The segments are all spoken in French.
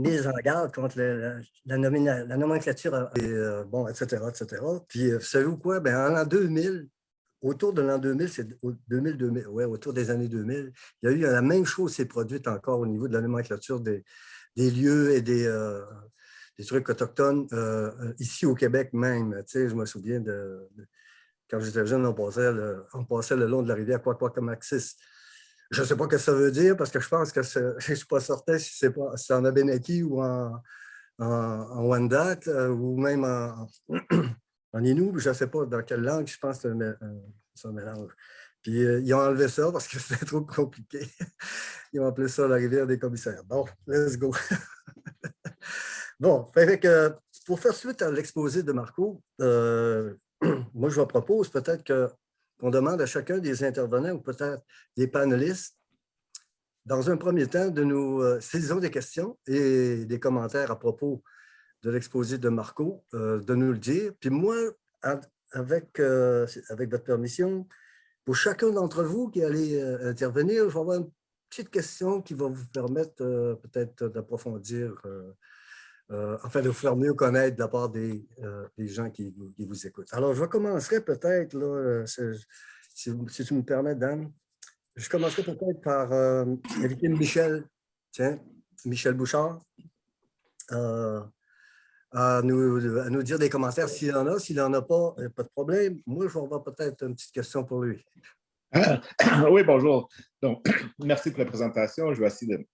mise en garde contre la, la, nomenclature, et, bon, etc., etc. Puis, vous savez quoi? Ben, en l'an 2000, autour de l'an 2000, c'est 2000, 2000, ouais, autour des années 2000, il y a eu la même chose s'est produite encore au niveau de la nomenclature des, des lieux et des, des trucs autochtones ici au Québec même. Tu sais, je me souviens de, quand j'étais jeune, on passait, le, on passait le long de la rivière Quaquacomaxis. Je ne sais pas ce que ça veut dire parce que je pense que je ne suis pas certain si c'est en Abenaki ou en, en, Wendat euh, ou même en, en. Je ne sais pas dans quelle langue, je pense que c'est un mélange. Puis euh, ils ont enlevé ça parce que c'était trop compliqué. Ils ont appelé ça la rivière des commissaires. Bon, let's go. bon, fait que, pour faire suite à l'exposé de Marco, euh, moi je vous propose peut-être que qu'on demande à chacun des intervenants ou peut-être des panélistes, dans un premier temps, de nous, euh, des questions et des commentaires à propos de l'exposé de Marco, euh, de nous le dire. Puis moi, avec, euh, avec votre permission, pour chacun d'entre vous qui allez intervenir, je vais avoir une petite question qui va vous permettre peut-être d'approfondir euh, enfin de vous faire mieux connaître de la part des, euh, gens qui, vous écoutent. Alors, je commencerai peut-être, euh, si, si, tu me permets, Dan, je commencerai peut-être par inviter Michel, tiens, Michel Bouchard, à nous, à, nous, dire des commentaires s'il en a. S'il n'en a pas, pas de problème. Moi, je vais avoir peut-être une petite question pour lui. Oui, bonjour. Donc, merci pour la présentation. Je vais essayer de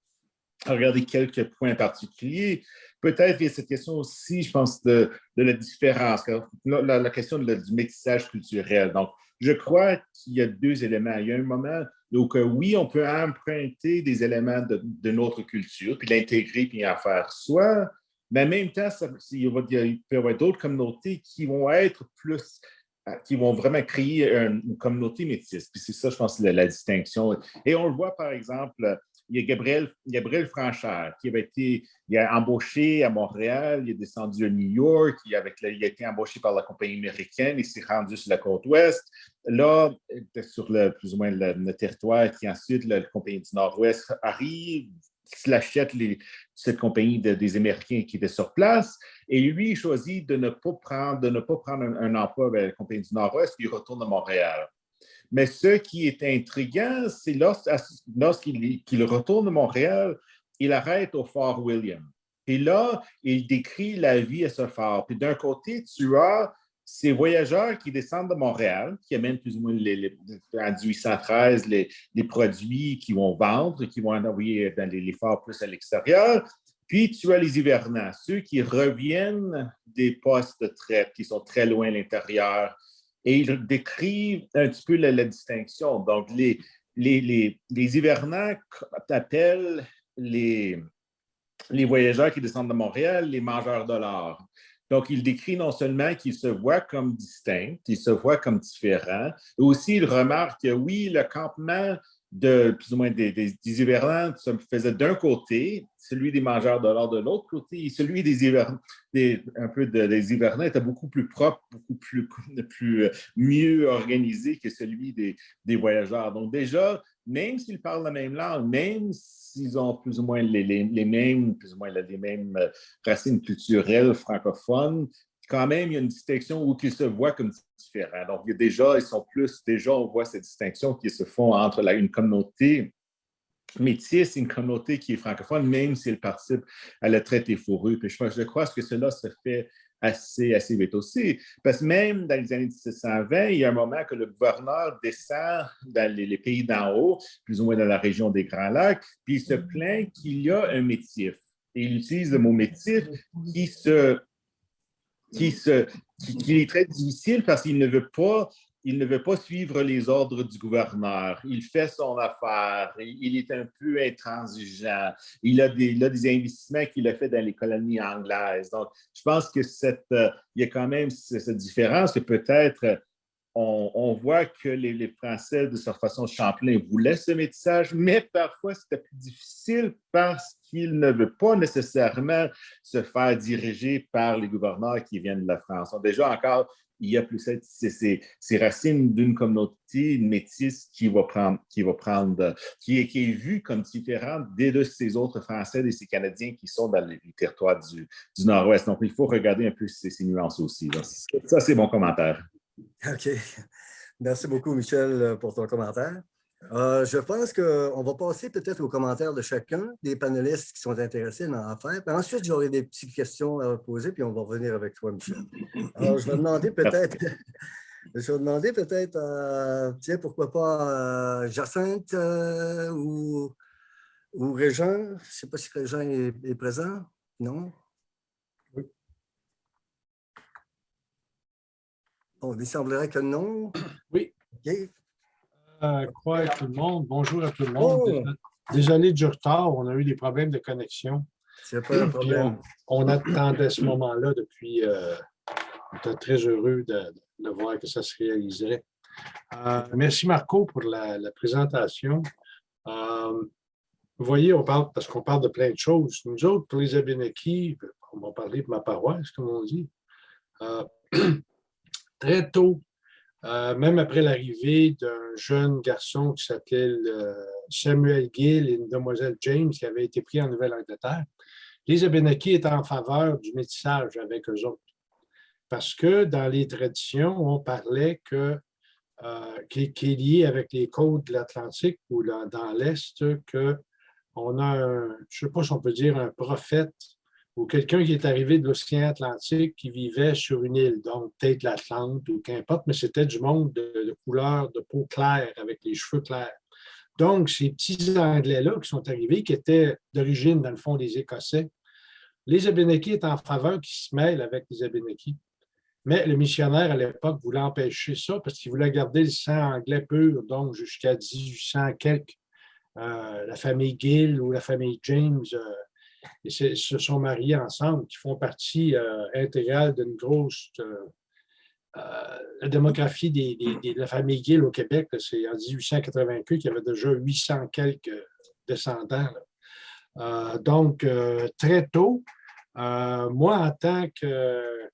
regarder quelques points particuliers. Peut-être il y a cette question aussi, je pense, de, la différence, la, question du métissage culturel. Donc, je crois qu'il y a deux éléments. Il y a un moment où, oui, on peut emprunter des éléments de, notre culture, puis l'intégrer, puis en faire soi, mais en même temps, il, peut y avoir d'autres communautés qui vont être plus qui vont vraiment créer une, communauté métisse. Puis c'est ça, je pense, la, distinction. Et on le voit, par exemple, il y a Gabriel, Gabriel Franchard qui avait été embauché à Montréal, il est descendu à New York, il, a été embauché par la compagnie américaine, il s'est rendu sur la côte ouest. Là, sur le, plus ou moins le, territoire, qui ensuite la compagnie du Nord-Ouest arrive, il achète cette compagnie des Américains qui étaient sur place, et lui, il choisit de ne pas prendre, de ne pas prendre un, emploi avec la compagnie du Nord-Ouest, puis il retourne à Montréal. Mais ce qui est intriguant, c'est lorsqu'il retourne à Montréal, il arrête au Fort William. Et là, il décrit la vie à ce fort. Puis d'un côté, tu as ces voyageurs qui descendent de Montréal, qui amènent plus ou moins les, en 1813 les, produits qu'ils vont vendre, qui vont envoyer dans les, forts plus à l'extérieur. Puis tu as les hivernants, ceux qui reviennent des postes de traite, qui sont très loin à l'intérieur, et ils décrivent un petit peu la, distinction. Donc, les, les, les, les hivernants appellent les, les voyageurs qui descendent de Montréal les mangeurs de l'or. Donc, il décrit non seulement qu'ils se voient comme distincts, qu'ils se voient comme différents, mais aussi il remarque que oui, le campement de plus ou moins des, des, hivernants se faisait d'un côté, celui des mangeurs de l'or de l'autre côté, et celui des hivernants, des, un peu des hivernants était beaucoup plus propre, beaucoup plus, plus mieux organisé que celui des, des voyageurs. Donc déjà, même s'ils parlent la même langue, même s'ils ont plus ou moins les, les, les, mêmes, plus ou moins les mêmes racines culturelles francophones, quand même, il y a une distinction où ils se voient comme différents. Donc, il y a déjà, ils sont plus, déjà, on voit cette distinction qui se font entre la, une communauté métisse et une communauté qui est francophone, même si elle participe à la traite des fourrures. Puis je, je crois que cela se fait assez, assez vite aussi. Parce que même dans les années 1720, il y a un moment que le gouverneur descend dans les, les pays d'en haut, plus ou moins dans la région des Grands Lacs, puis il se plaint qu'il y a un métif. Et il utilise le mot métif qui se qui, est très difficile parce qu'il ne veut pas il ne veut pas suivre les ordres du gouverneur. Il fait son affaire. Il est un peu intransigeant. Il a des, il a des investissements qu'il a fait dans les colonies anglaises. Donc, je pense que cette, euh, il y a quand même cette différence que peut-être on, voit que les, Français, de cette façon, Champlain voulait ce métissage, mais parfois c'était plus difficile parce qu'il ne veut pas nécessairement se faire diriger par les gouverneurs qui viennent de la France. déjà encore, il y a plus ces, racines d'une communauté métisse qui va prendre, qui qui est, vue comme différente des de autres Français, de ces Canadiens qui sont dans les territoires du, Nord-Ouest. Donc, il faut regarder un peu ces, ces nuances aussi. Ça, c'est mon commentaire. OK. Merci beaucoup, Michel, pour ton commentaire. Euh, je pense qu'on va passer peut-être aux commentaires de chacun des panélistes qui sont intéressés dans l'affaire. Ensuite, j'aurai des petites questions à poser, puis on va revenir avec toi, Michel. Alors, je vais demander peut-être, je vais demander peut-être, euh, tiens, pourquoi pas euh, Jacinthe ou, ou Régent. Je ne sais pas si Régent est, présent. Non? Oui. Bon, il semblerait que non. Oui. OK quoi à tout le monde? Bonjour à tout le monde. Oh! Désolé du retard, on a eu des problèmes de connexion. C'est pas un problème. On, attendait ce moment-là depuis. Euh, on était très heureux de, voir que ça se réaliserait. Euh, merci Marco pour la, présentation. Euh, vous voyez, on parle, parce qu'on parle de plein de choses. Nous autres, pour les Abénakis, on va parler de ma paroisse, comme on dit. très tôt, euh, même après l'arrivée d'un jeune garçon qui s'appelait euh, Samuel Gill et une demoiselle James qui avait été pris en Nouvelle-Angleterre, les Abénakis étaient en faveur du métissage avec eux autres. Parce que dans les traditions, on parlait que, euh, qui, est lié avec les côtes de l'Atlantique ou dans l'Est, qu'on a, un, je ne sais pas si on peut dire un prophète ou quelqu'un qui est arrivé de l'océan Atlantique qui vivait sur une île, donc peut-être l'Atlante ou qu'importe, mais c'était du monde de, couleur de peau claire avec les cheveux clairs. Donc, ces petits Anglais-là qui sont arrivés, qui étaient d'origine, dans le fond, des Écossais, les Abénakis étaient en faveur qui se mêlent avec les Abénakis. Mais le missionnaire, à l'époque, voulait empêcher ça parce qu'il voulait garder le sang anglais pur, donc jusqu'à 1800 quelques. Euh, la famille Gill ou la famille James euh, et se sont mariés ensemble, qui font partie euh, intégrale d'une grosse... Euh, euh, la démographie des, de la famille Gill au Québec, c'est en 1880 qu'il y avait déjà 800 quelques descendants. donc, très tôt, moi, en tant que...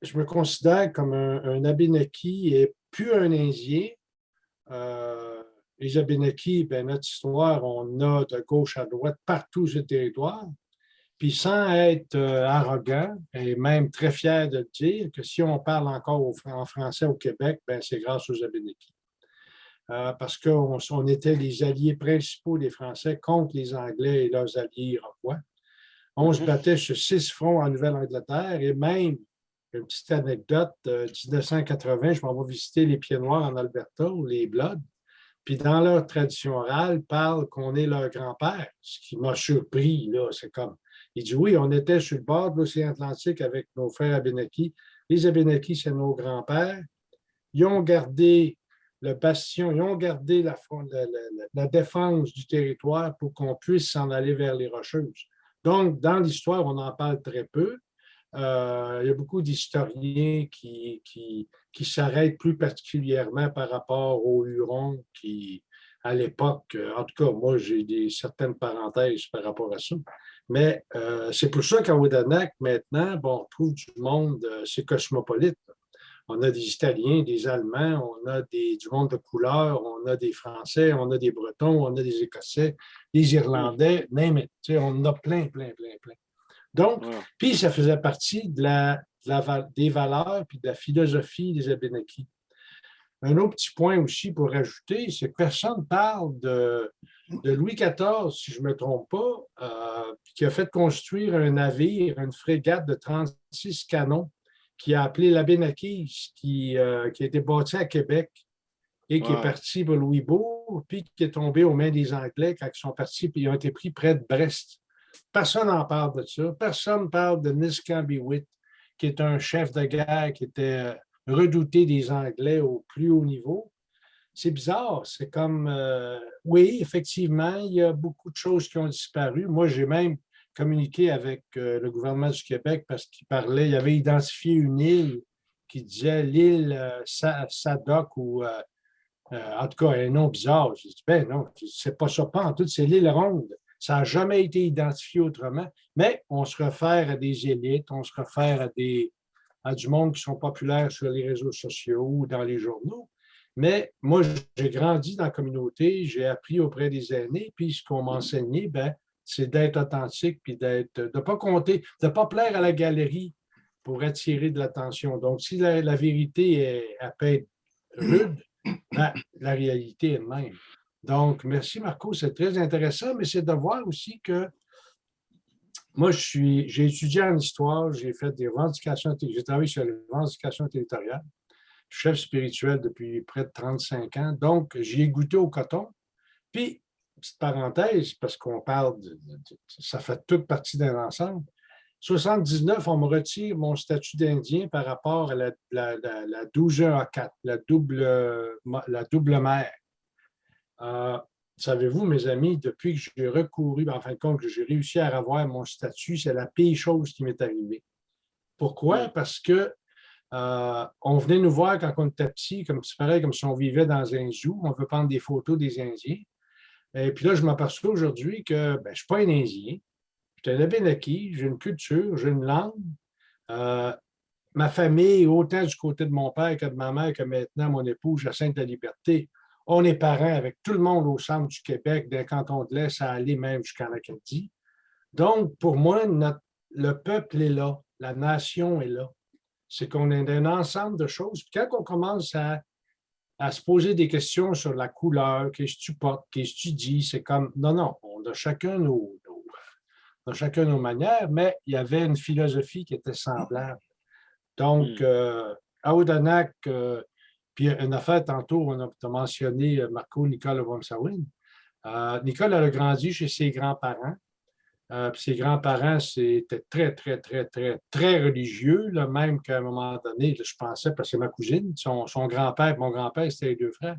je me considère comme un, un Abénaki et plus un Indien les Abénakis, ben, notre histoire, on a de gauche à droite partout sur le territoire. Puis sans être euh, arrogant et même très fier de dire que si on parle encore en français au Québec, ben, c'est grâce aux Abénakis. Euh, parce qu'on on était les alliés principaux des Français contre les Anglais et leurs alliés iroquois. On se mhm. battait sur six fronts en Nouvelle-Angleterre et même, une petite anecdote, euh, 1980, je m'en vais visiter les Pieds Noirs en Alberta, ou les Bloods. Puis dans leur tradition orale, parlent qu'on est leur grand-père, ce qui m'a surpris. là. C'est comme, il dit oui, on était sur le bord de l'océan Atlantique avec nos frères Abénakis. Les Abénakis, c'est nos grands-pères. Ils ont gardé le bastion, ils ont gardé la, la défense du territoire pour qu'on puisse s'en aller vers les Rocheuses. Donc, dans l'histoire, on en parle très peu. Euh, il y a beaucoup d'historiens qui, qui, qui s'arrêtent plus particulièrement par rapport aux Hurons qui, à l'époque, en tout cas, moi, j'ai des certaines parenthèses par rapport à ça. Mais euh, c'est pour ça qu'à Oudenac, maintenant, bon, on trouve du monde, euh, c'est cosmopolite. On a des Italiens, des Allemands, on a du monde de couleur, on a des Français, on a des Bretons, on a des Écossais, des Irlandais, même, on en a plein, plein, plein, plein. Donc, puis ça faisait partie de la, des valeurs puis de la philosophie des Abénakis. Un autre petit point aussi pour ajouter, c'est que personne ne parle de, Louis XIV, si je ne me trompe pas, euh, qui a fait construire un navire, une frégate de 36 canons, qui a appelé l'Abénakis, qui, euh, qui a été bâti à Québec et qui est parti pour Louisbourg, puis qui est tombé aux mains des Anglais quand ils sont partis, puis ils ont été pris près de Brest. Personne n'en parle de ça. Personne ne parle de Niskambiwit, qui est un chef de guerre qui était redouté des Anglais au plus haut niveau. C'est bizarre. C'est comme, euh, oui, effectivement, il y a beaucoup de choses qui ont disparu. Moi, j'ai même communiqué avec euh, le gouvernement du Québec parce qu'il parlait, il avait identifié une île qui disait l'île euh, ou en tout cas un nom bizarre. J'ai dit, ben non, c'est pas ça, pas en tout, c'est l'île ronde. Ça n'a jamais été identifié autrement, mais on se réfère à des élites, on se réfère à des, à du monde qui sont populaires sur les réseaux sociaux ou dans les journaux. Mais moi, j'ai grandi dans la communauté, j'ai appris auprès des aînés, puis ce qu'on m'a enseigné, ben, c'est d'être authentique, puis de ne pas compter, de ne pas plaire à la galerie pour attirer de l'attention. Donc, si la, vérité est, à peine rude, ben, la réalité est même. Donc, merci Marco, c'est très intéressant, mais c'est de voir aussi que moi, j'ai étudié en histoire, j'ai fait des revendications, j'ai travaillé sur les revendications territoriales, chef spirituel depuis près de 35 ans, donc j'y ai goûté au coton. Puis, petite parenthèse, parce qu'on parle, de, ça fait toute partie d'un ensemble, 79, on me retire mon statut d'Indien par rapport à la, la, la, 12A4, la double, la double mère. Euh, savez-vous, mes amis, depuis que j'ai recouru, en fin de compte, que j'ai réussi à avoir mon statut, c'est la pire chose qui m'est arrivée. Pourquoi? Parce que euh, on venait nous voir quand on était petit, comme c'est pareil, comme si on vivait dans un zoo, on veut prendre des photos des Indiens. Et puis là, je m'aperçois aujourd'hui que ben, je ne suis pas un Indien, je suis un Abénaki, j'ai une culture, j'ai une langue. Euh, ma famille, autant du côté de mon père que de ma mère, que maintenant mon épouse, Jacinthe la Liberté, on est parents avec tout le monde au centre du Québec, d'un canton de l'Est à aller même jusqu'en Acadie. Donc, pour moi, le peuple est là, la nation est là. C'est qu'on est un ensemble de choses. Puis quand on commence à, se poser des questions sur la couleur, qu'est-ce que tu portes, qu'est-ce que tu dis, c'est comme, non, non, on a chacun nos, chacun nos manières, mais il y avait une philosophie qui était semblable. Donc, hmm. euh, à Odanak, euh, puis une affaire, tantôt, on a mentionné euh, Marco Nicole Wamsawin. Euh, Nicole a grandi chez ses grands-parents. Euh, ses grands-parents, c'était très, très, très, très, très religieux, là, même qu'à un moment donné, je pensais, parce que ma cousine, son, grand-père mon grand-père, c'était les deux frères.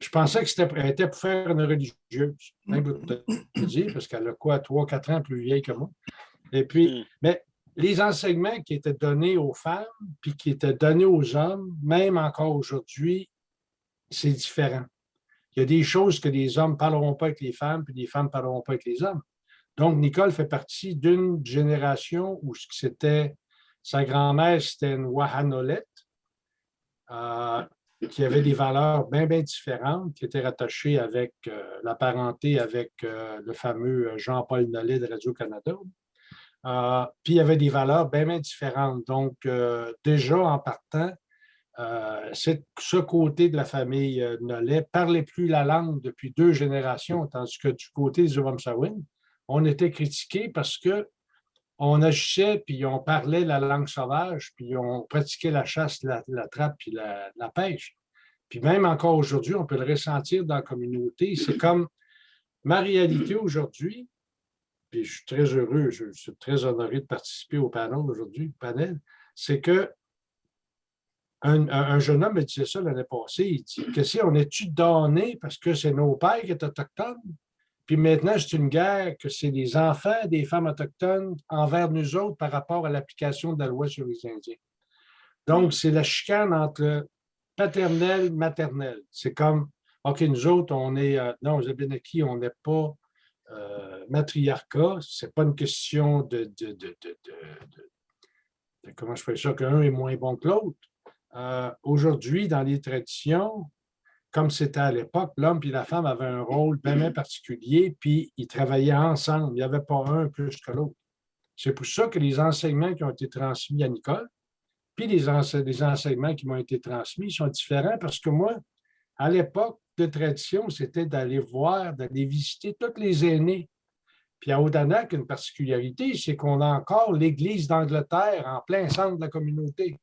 je pensais que c'était était pour faire une religieuse, même pour te dire, parce qu'elle a quoi, trois, quatre ans plus vieille que moi. Et puis, hmm. mais les enseignements qui étaient donnés aux femmes, puis qui étaient donnés aux hommes, même encore aujourd'hui, c'est différent. Il y a des choses que les hommes ne parleront pas avec les femmes, puis les femmes ne parleront pas avec les hommes. Donc, Nicole fait partie d'une génération où c'était sa grand-mère, c'était une Wahanolette, euh, qui avait des valeurs bien, bien différentes, qui étaient rattachées avec euh, la parenté avec euh, le fameux Jean-Paul Nollet de Radio-Canada. Euh, puis il y avait des valeurs bien, bien différentes. Donc, euh, déjà en partant, euh, ce côté de la famille Nollet parlait plus la langue depuis deux générations, tandis que du côté des Sawin, on était critiqué parce que on agissait, puis on parlait la langue sauvage, puis on pratiquait la chasse, la, trappe, puis la, la, pêche. Puis même encore aujourd'hui, on peut le ressentir dans la communauté. C'est comme ma réalité aujourd'hui, puis je suis très heureux, je, suis très honoré de participer au panel aujourd'hui, panel, c'est que un, jeune homme me disait ça l'année passée, il dit que si on est-tu donné parce que c'est nos pères qui sont autochtones, puis maintenant c'est une guerre que c'est les enfants des femmes autochtones envers nous autres par rapport à l'application de la loi sur les Indiens. Donc, c'est la chicane entre paternel, maternel. C'est comme, OK, nous autres, on est, euh, non, aux Abénakis, on n'est pas euh, matriarcat, ce n'est pas une question de, comment je fais ça, qu'un est moins bon que l'autre. Euh, aujourd'hui, dans les traditions, comme c'était à l'époque, l'homme et la femme avaient un rôle bien, particulier, puis ils travaillaient ensemble. Il n'y avait pas un plus que l'autre. C'est pour ça que les enseignements qui ont été transmis à Nicole, puis les, les enseignements qui m'ont été transmis sont différents parce que moi, à l'époque, de tradition, c'était d'aller voir, d'aller visiter tous les aînés. Puis à Odanak, une particularité, c'est qu'on a encore l'Église d'Angleterre en plein centre de la communauté.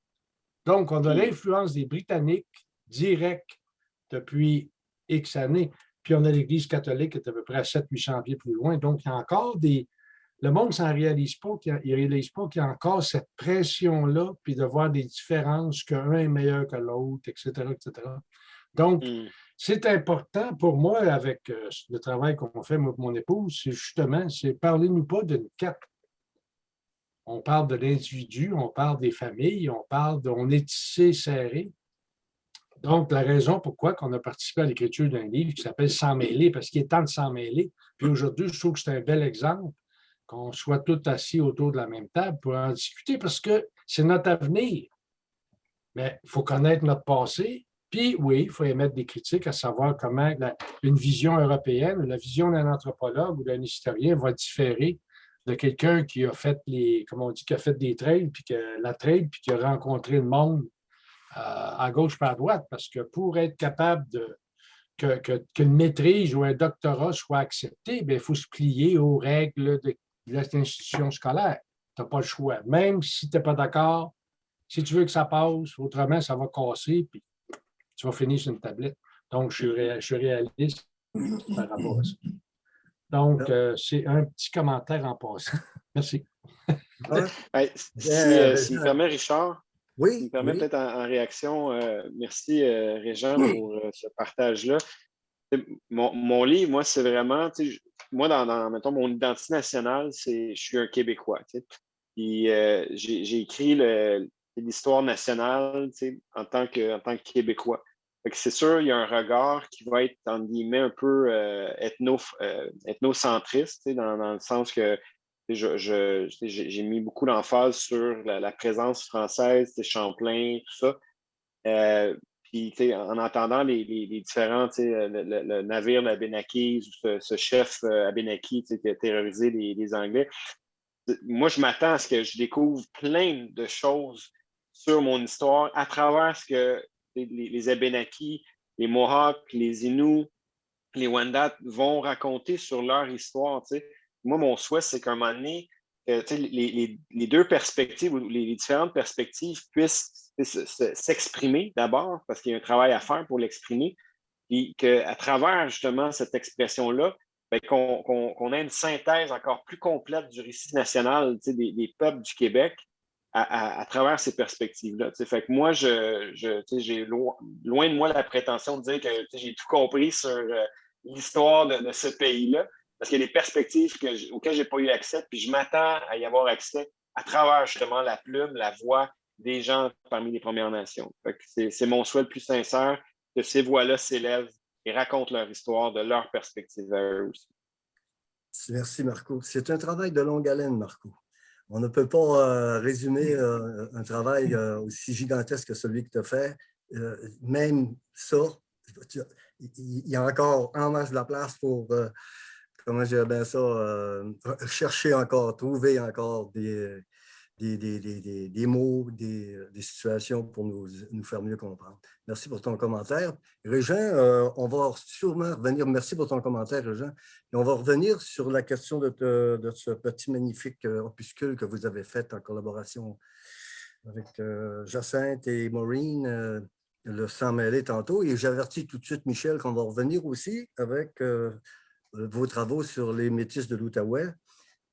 Donc, on a l'influence des Britanniques direct depuis X années. Puis on a l'Église catholique qui est à peu près à 700-800 pieds plus loin. Donc, il y a encore des... Le monde ne s'en réalise pas, il ne réalise pas qu'il y a encore cette pression-là, puis de voir des différences, qu'un est meilleur que l'autre, etc., etc. Donc, hmm. C'est important pour moi, avec euh, le travail qu'on fait, avec mon épouse, c'est justement, c'est parlez-nous pas d'une carte. On parle de l'individu, on parle des familles, on parle de, on est tissé serré. Donc, la raison pourquoi on a participé à l'écriture d'un livre qui s'appelle Sans mêler, parce qu'il est temps de s'en mêler. Puis aujourd'hui, je trouve que c'est un bel exemple qu'on soit tous assis autour de la même table pour en discuter, parce que c'est notre avenir. Mais il faut connaître notre passé. Puis oui, il faut émettre des critiques à savoir comment une vision européenne, la vision d'un anthropologue ou d'un historien va différer de quelqu'un qui a fait les, comme on dit, qui a fait des trails, puis que la trail, puis qui a rencontré le monde euh, à gauche par à droite. Parce que pour être capable de qu'une maîtrise ou un doctorat soit accepté, ben, il faut se plier aux règles de, l'institution scolaire. Tu n'as pas le choix. Même si tu n'es pas d'accord, si tu veux que ça passe, autrement, ça va casser, puis tu vas finir sur une tablette. Donc, je suis, réaliste par rapport à ça. Donc, euh, c'est un petit commentaire en passant. Merci. si, euh, si me permet, Richard, oui, me permet peut-être en, réaction, euh, merci Régent pour ce partage-là. Mon, mon, livre, moi, c'est vraiment, moi, dans, dans, mettons, mon identité nationale, c'est je suis un Québécois. Puis j'ai écrit l'histoire nationale en tant, que, en tant que Québécois c'est sûr, il y a un regard qui va être, un peu euh, euh, ethnocentriste, dans, le sens que j'ai mis beaucoup d'emphase sur la, présence française, Champlain, tout ça. Euh, puis, en entendant les, différents, le, le, navire d'Abenaki, ce, ce chef Abenaki qui a terrorisé les Anglais, moi, je m'attends à ce que je découvre plein de choses sur mon histoire à travers ce que les, les les Mohawks, les Inuits, les Wendat vont raconter sur leur histoire. Moi, mon souhait, c'est qu'à un moment donné, les, deux perspectives ou les, différentes perspectives puissent s'exprimer d'abord, parce qu'il y a un travail à faire pour l'exprimer, et qu'à travers justement cette expression-là, ben, qu'on ait une synthèse encore plus complète du récit national des, peuples du Québec, à, travers ces perspectives-là. Fait que moi, je, j'ai loin, de moi la prétention de dire que j'ai tout compris sur euh, l'histoire de, ce pays-là, parce qu'il y a des perspectives que, auxquelles je n'ai pas eu accès, puis je m'attends à y avoir accès à travers justement la plume, la voix des gens parmi les Premières Nations. C'est mon souhait le plus sincère que ces voix-là s'élèvent et racontent leur histoire de leur perspective à eux aussi. Merci, Marco. C'est un travail de longue haleine, Marco. On ne peut pas euh, résumer euh, un travail euh, aussi gigantesque que celui que tu as fait. même ça, il y a encore en masse de la place pour, comment je bien ça, chercher encore, trouver encore des, des, mots, des, situations pour nous, faire mieux comprendre. Merci pour ton commentaire. Régent, euh, on va sûrement revenir, merci pour ton commentaire, Régent, et on va revenir sur la question de, ce petit magnifique euh, opuscule que vous avez fait en collaboration avec euh, Jacinthe et Maureen, le sang mêlé tantôt, et j'avertis tout de suite Michel qu'on va revenir aussi avec vos travaux sur les métis de l'Outaouais,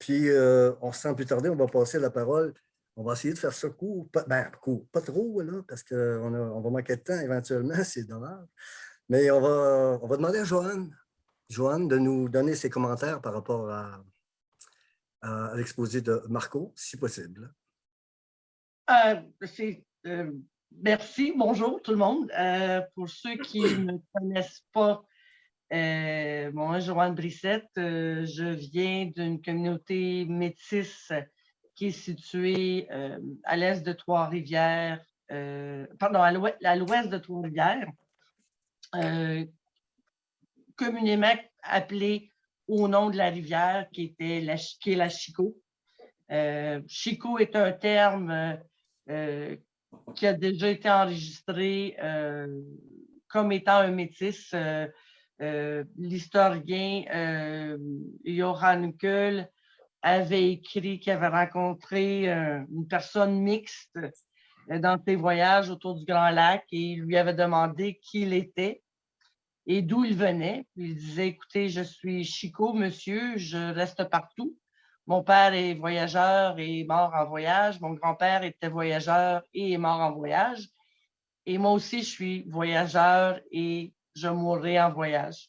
puis, euh, on sans plus tarder, on va passer la parole. On va essayer de faire ça court, pas, ben, pas trop, là, parce qu'on on va manquer de temps éventuellement, c'est dommage. Mais on va, on va demander à Joanne, Joanne de nous donner ses commentaires par rapport à, l'exposé de Marco, si possible. Euh, euh, merci, bonjour tout le monde. pour ceux qui ne connaissent pas euh, moi, Joanne Brissette, euh, je viens d'une communauté métisse qui est située euh, à l'est de Trois-Rivières, pardon, à l'ouest de Trois-Rivières, communément appelée au nom de la rivière qui, était la, est la Chico. Chico est un terme qui a déjà été enregistré comme étant un métis l'historien euh, Johan Kuhl avait écrit qu'il avait rencontré euh, une personne mixte dans ses voyages autour du Grand Lac et il lui avait demandé qui il était et d'où il venait. Il disait, écoutez, je suis Chico, monsieur, je reste partout. Mon père est voyageur et est mort en voyage. Mon grand-père était voyageur et est mort en voyage. Et moi aussi, je suis voyageur et je mourrai en voyage.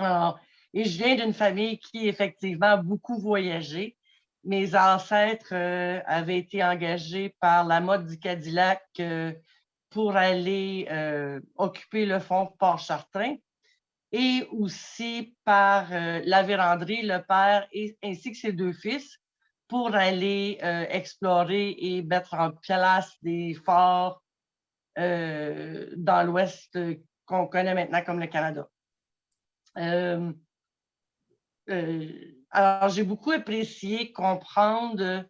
et je viens d'une famille qui, effectivement, a beaucoup voyagé. Mes ancêtres euh, avaient été engagés par la mode du Cadillac euh, pour aller euh, occuper le fond Port-Chartrain et aussi par la véranderie, le père, ainsi que ses deux fils, pour aller explorer et mettre en place des forts dans l'Ouest qu'on connaît maintenant comme le Canada. alors, j'ai beaucoup apprécié comprendre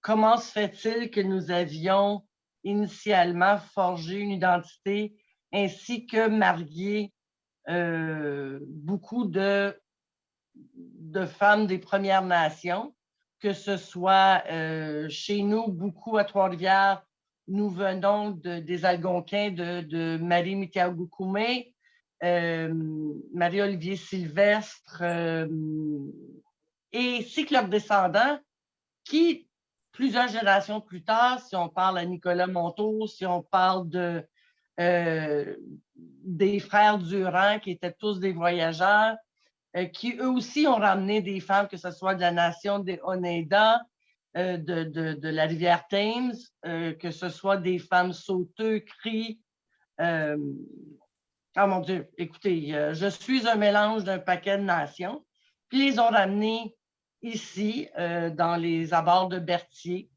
comment se fait-il que nous avions initialement forgé une identité ainsi que marié euh, beaucoup de, femmes des Premières Nations, que ce soit euh, chez nous, beaucoup à Trois-Rivières, nous venons de, des Algonquins de, Marie Mitiaoukoumé, euh, Marie-Olivier Sylvestre et ainsi que leurs descendants qui, plusieurs générations plus tard, si on parle à Nicolas Monteau, si on parle euh, des frères Durand, qui étaient tous des voyageurs, euh, qui eux aussi ont ramené des femmes, que ce soit de la nation des Oneida, euh, de, de, la rivière Thames, que ce soit des femmes sauteux, cris. oh mon Dieu, écoutez, je suis un mélange d'un paquet de nations. Puis ils ont ramené ici, dans les abords de Berthier,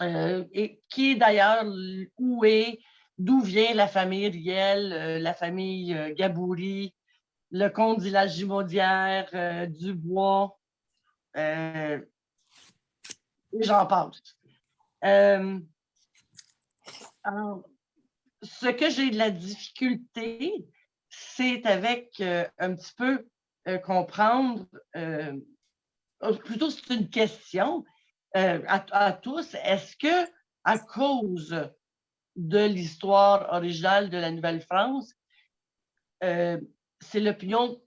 et qui est d'ailleurs où est d'où vient la famille Riel, euh, la famille euh, Gabouri, le comte de la euh, Dubois, j'en passe. ce que j'ai de la difficulté, c'est avec un petit peu comprendre, plutôt c'est une question à, tous, est-ce que à cause de l'histoire originale de la Nouvelle-France, euh, c'est l'opinion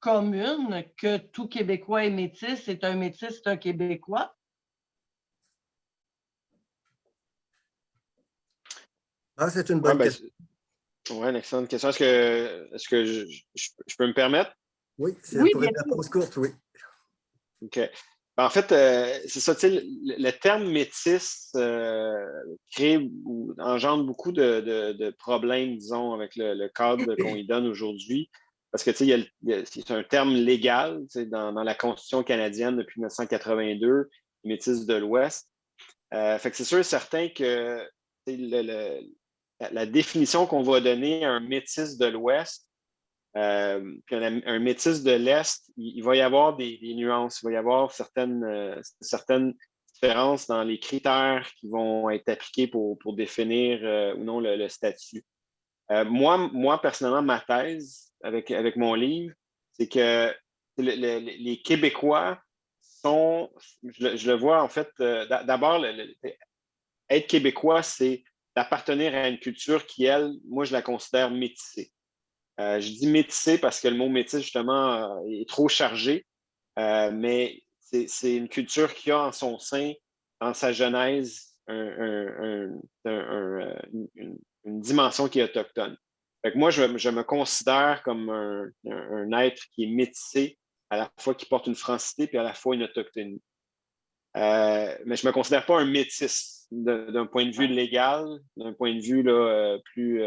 commune que tout Québécois est métis, c'est un métis, c'est un Québécois? Ah, c'est une bonne ben, question. Oui, une excellente question. Est-ce que, est que je, peux me permettre? Oui, c'est oui, pour une réponse courte, oui. OK. En fait, euh, c'est ça, le, le, terme métis euh, crée ou engendre beaucoup de, problèmes, disons, avec le, cadre qu'on y donne aujourd'hui. Parce que c'est un terme légal dans, dans, la Constitution canadienne depuis 1982, métis de l'Ouest. Euh, fait que c'est sûr et certain que la définition qu'on va donner à un métis de l'Ouest euh, puis un, métis de l'Est, il, va y avoir des, nuances, il va y avoir certaines, euh, certaines différences dans les critères qui vont être appliqués pour, définir euh, ou non le, statut. moi, personnellement, ma thèse avec, avec mon livre, c'est que les Québécois sont, je, le vois en fait, d'abord, être québécois, c'est d'appartenir à une culture qui, elle, moi, je la considère métissée. Euh, je dis métissé parce que le mot métis, justement, euh, est trop chargé, euh, mais c'est une culture qui a en son sein, en sa genèse, une, dimension qui est autochtone. moi, je, me considère comme un, être qui est métissé, à la fois qui porte une francité, puis à la fois une autochtonie. Mais je ne me considère pas un métis d'un point de vue légal, d'un point de vue là, plus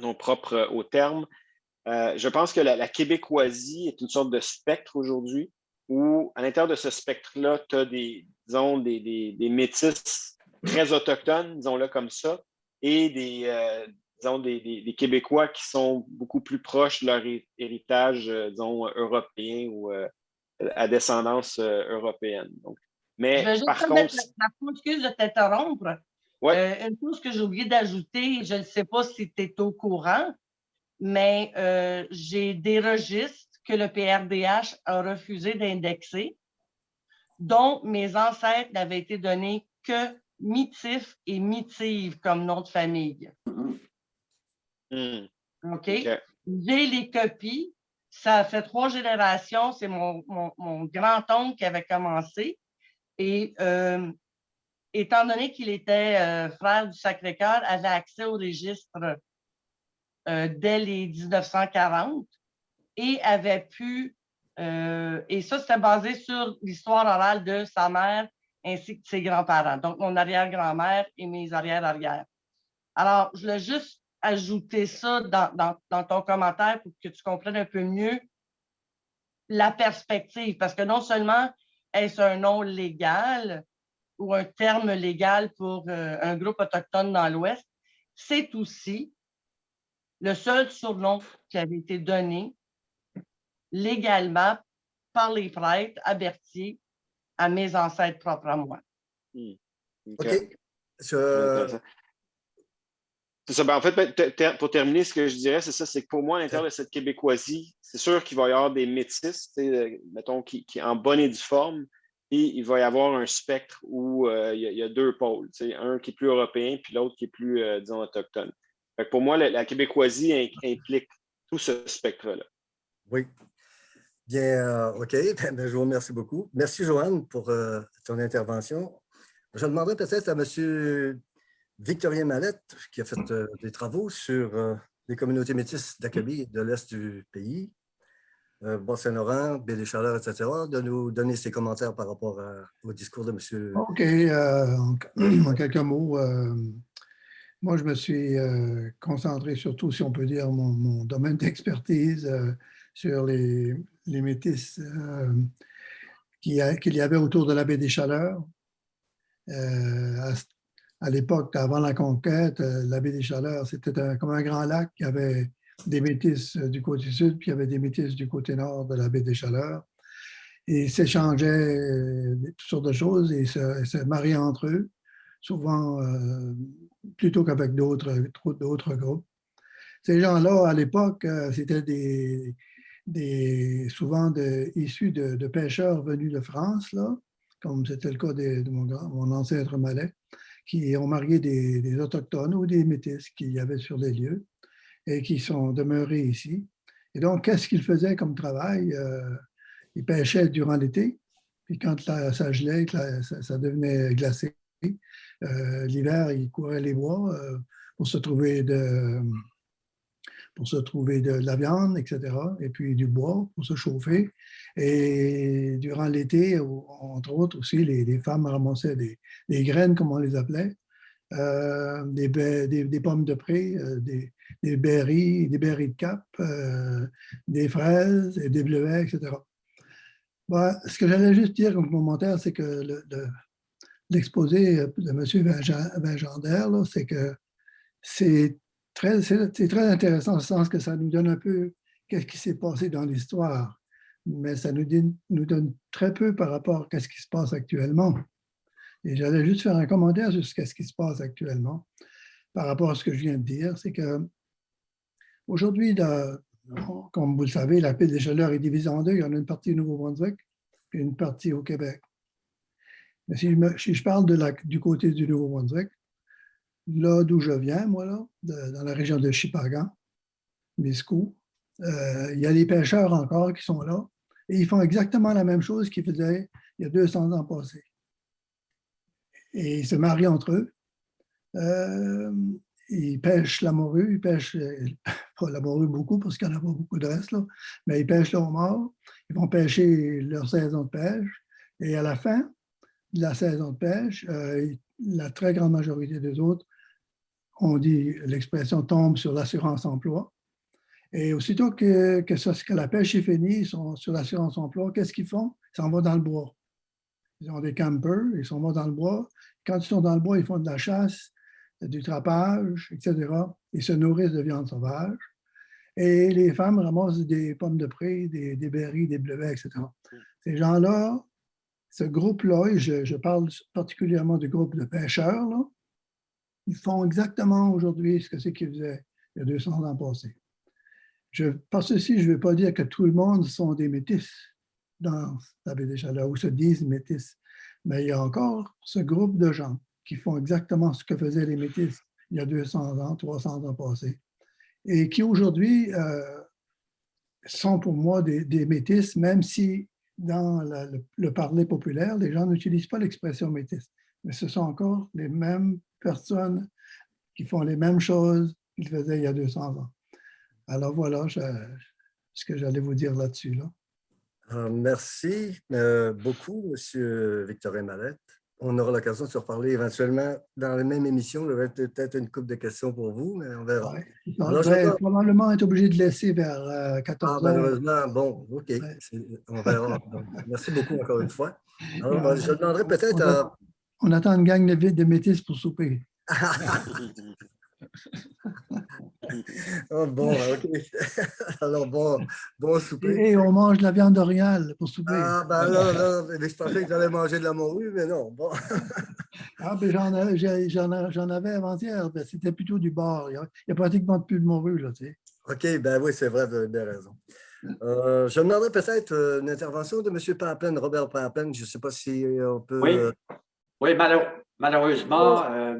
non propre au terme. Euh, je pense que la, québécoisie est une sorte de spectre aujourd'hui où, à l'intérieur de ce spectre-là, tu as des, disons, des, des, métis très autochtones, disons-le comme ça, et des, euh, disons, des, Québécois qui sont beaucoup plus proches de leur héritage, euh, disons, européen ou à descendance européenne. Donc, mais par contre... La, excuse de t'interrompre. Euh, une chose que j'ai oublié d'ajouter, je ne sais pas si tu es au courant, mais euh, j'ai des registres que le PRDH a refusé d'indexer, dont mes ancêtres n'avaient été donnés que Mitif et Mitive comme nom de famille. Hmm. OK? J'ai les copies. Ça fait trois générations. C'est mon, grand-oncle qui avait commencé. Et euh, étant donné qu'il était euh, frère du Sacré-Cœur, avait accès au registre euh, dès les 1940 et avait pu, et ça c'était basé sur l'histoire orale de sa mère ainsi que de ses grands-parents, donc mon arrière-grand-mère et mes arrière-arrière. Alors, je voulais juste ajouter ça dans, dans, ton commentaire pour que tu comprennes un peu mieux la perspective, parce que non seulement est-ce un nom légal ou un terme légal pour euh, un groupe autochtone dans l'Ouest, c'est aussi le seul surnom qui avait été donné légalement par les prêtres à Berthier à mes ancêtres propres à moi. Hmm. OK. Je... Ben, en fait, ben, pour terminer, ce que je dirais, c'est ça, c'est que pour moi, à l'intérieur de cette québécoisie, c'est sûr qu'il va y avoir des métis, euh, mettons, qui, qui en bonne et due forme, et il va y avoir un spectre où euh, il, y a, deux pôles, un qui est plus européen, puis l'autre qui est plus, euh, disons, autochtone. pour moi, la, québécoisie implique tout ce spectre-là. Oui. Bien, OK. Ben, je vous remercie beaucoup. Merci, Joanne, pour ton intervention. Je demanderais peut-être à M. Victorien Mallette, qui a fait euh, des travaux sur euh, les communautés métisses d'Akabi de l'Est du pays, euh, Bas-Saint-Laurent, Baie des Chaleurs, etc., de nous donner ses commentaires par rapport au discours de M. OK. en, quelques mots, moi, je me suis concentré surtout, si on peut dire, mon, domaine d'expertise sur les, les métis qu'il y avait autour de la baie des Chaleurs. Euh, à l'époque, avant la conquête, euh, la baie des Chaleurs, c'était comme un grand lac. Y avait des métis euh, du côté sud, puis il y avait des métis du côté nord de la baie des Chaleurs. Et ils s'échangeaient euh, toutes sortes de choses et se, mariaient entre eux, souvent plutôt qu'avec d'autres groupes. Ces gens-là, à l'époque, c'était des, des, souvent issus de, pêcheurs venus de France, là, comme c'était le cas de, mon, ancêtre malais qui ont marié des, Autochtones ou des Métis qu'il y avait sur les lieux et qui sont demeurés ici. Et donc, qu'est-ce qu'ils faisaient comme travail? Euh, ils pêchaient durant l'été, puis quand ça gelait, ça, devenait glacé, euh, l'hiver, ils couraient les bois euh, pour se trouver de pour se trouver de la viande, etc., et puis du bois pour se chauffer. Et durant l'été, entre autres aussi, les, femmes ramassaient des, graines, comme on les appelait, euh, des, des, pommes de pré, euh, des, des berries, des berries de cap, euh, des fraises et des bleuets, etc. ce que j'allais juste dire comme commentaire, c'est que l'exposé de M. Vingendaire, c'est que c'est très, très intéressant, le sens que ça nous donne un peu qu'est-ce qui s'est passé dans l'histoire, mais ça nous, donne très peu par rapport à ce qui se passe actuellement. Et j'allais juste faire un commentaire sur ce qui se passe actuellement par rapport à ce que je viens de dire, c'est que aujourd'hui, comme vous le savez, la paix des chaleurs est divisée en deux. Il y en a une partie au Nouveau-Brunswick et une partie au Québec. Mais si je, parle du côté du Nouveau-Brunswick, là d'où je viens, moi, là, dans la région de Chipagan, Miscou, euh, il y a les pêcheurs encore qui sont là et ils font exactement la même chose qu'ils faisaient il y a 200 ans passés. Et ils se marient entre eux. Euh, ils pêchent la morue, ils pêchent, pas la morue beaucoup parce qu'il n'y en a pas beaucoup de reste, là, mais ils pêchent le homard, ils vont pêcher leur saison de pêche et à la fin de la saison de pêche, euh, la très grande majorité des autres on dit, l'expression tombe sur l'assurance emploi. Et aussitôt que, que, la pêche est finie, ils sont sur l'assurance emploi, qu'est-ce qu'ils font? Ils s'en vont dans le bois. Ils ont des campers, ils s'en vont dans le bois. Quand ils sont dans le bois, ils font de la chasse, du trapage, etc. Ils se nourrissent de viande sauvage. Et les femmes ramassent des pommes de pré, des, des berries, des bleuets, etc. Ces gens-là, ce groupe-là, et je, parle particulièrement du groupe de pêcheurs, ils font exactement aujourd'hui ce que c'est qu'ils faisaient il y a 200 ans passés. Par ceci, je ne veux pas dire que tout le monde sont des métis dans la baie des Chaleurs ou se disent métis, mais il y a encore ce groupe de gens qui font exactement ce que faisaient les métis il y a 200 ans, 300 ans passés, et qui aujourd'hui euh, sont pour moi des, des, métis, même si dans le, le, parler populaire, les gens n'utilisent pas l'expression métis, mais ce sont encore les mêmes personnes qui font les mêmes choses qu'ils faisaient il y a 200 ans. Alors voilà ce que j'allais vous dire là-dessus. Là. Euh, merci euh, beaucoup, M. Victorin Mallette. on aura l'occasion de se reparler éventuellement dans la même émission. Il y aurait peut-être une couple de questions pour vous, mais on verra. Ouais. On va probablement être obligé de laisser vers 14 ah, heures. Malheureusement, bon, OK. On verra. Merci beaucoup encore une fois. Alors, je demanderai peut-être à... On attend une gang de, de métis pour souper. oh, bon, OK. Alors, bon, bon souper. Et on mange de la viande orientale pour souper. Ah, ben là, là, je pensais que j'allais manger de la morue, mais non, bon. ah, ben j'en avais avant-hier, ben, c'était plutôt du bar. Il n'y a, pratiquement plus de morue, là, tu sais. OK, ben oui, c'est vrai, vous avez bien raison. Euh, je demanderais peut-être euh, une intervention de M. Papen, Robert Papen. Je ne sais pas si on peut... Oui, oui malheureusement, euh,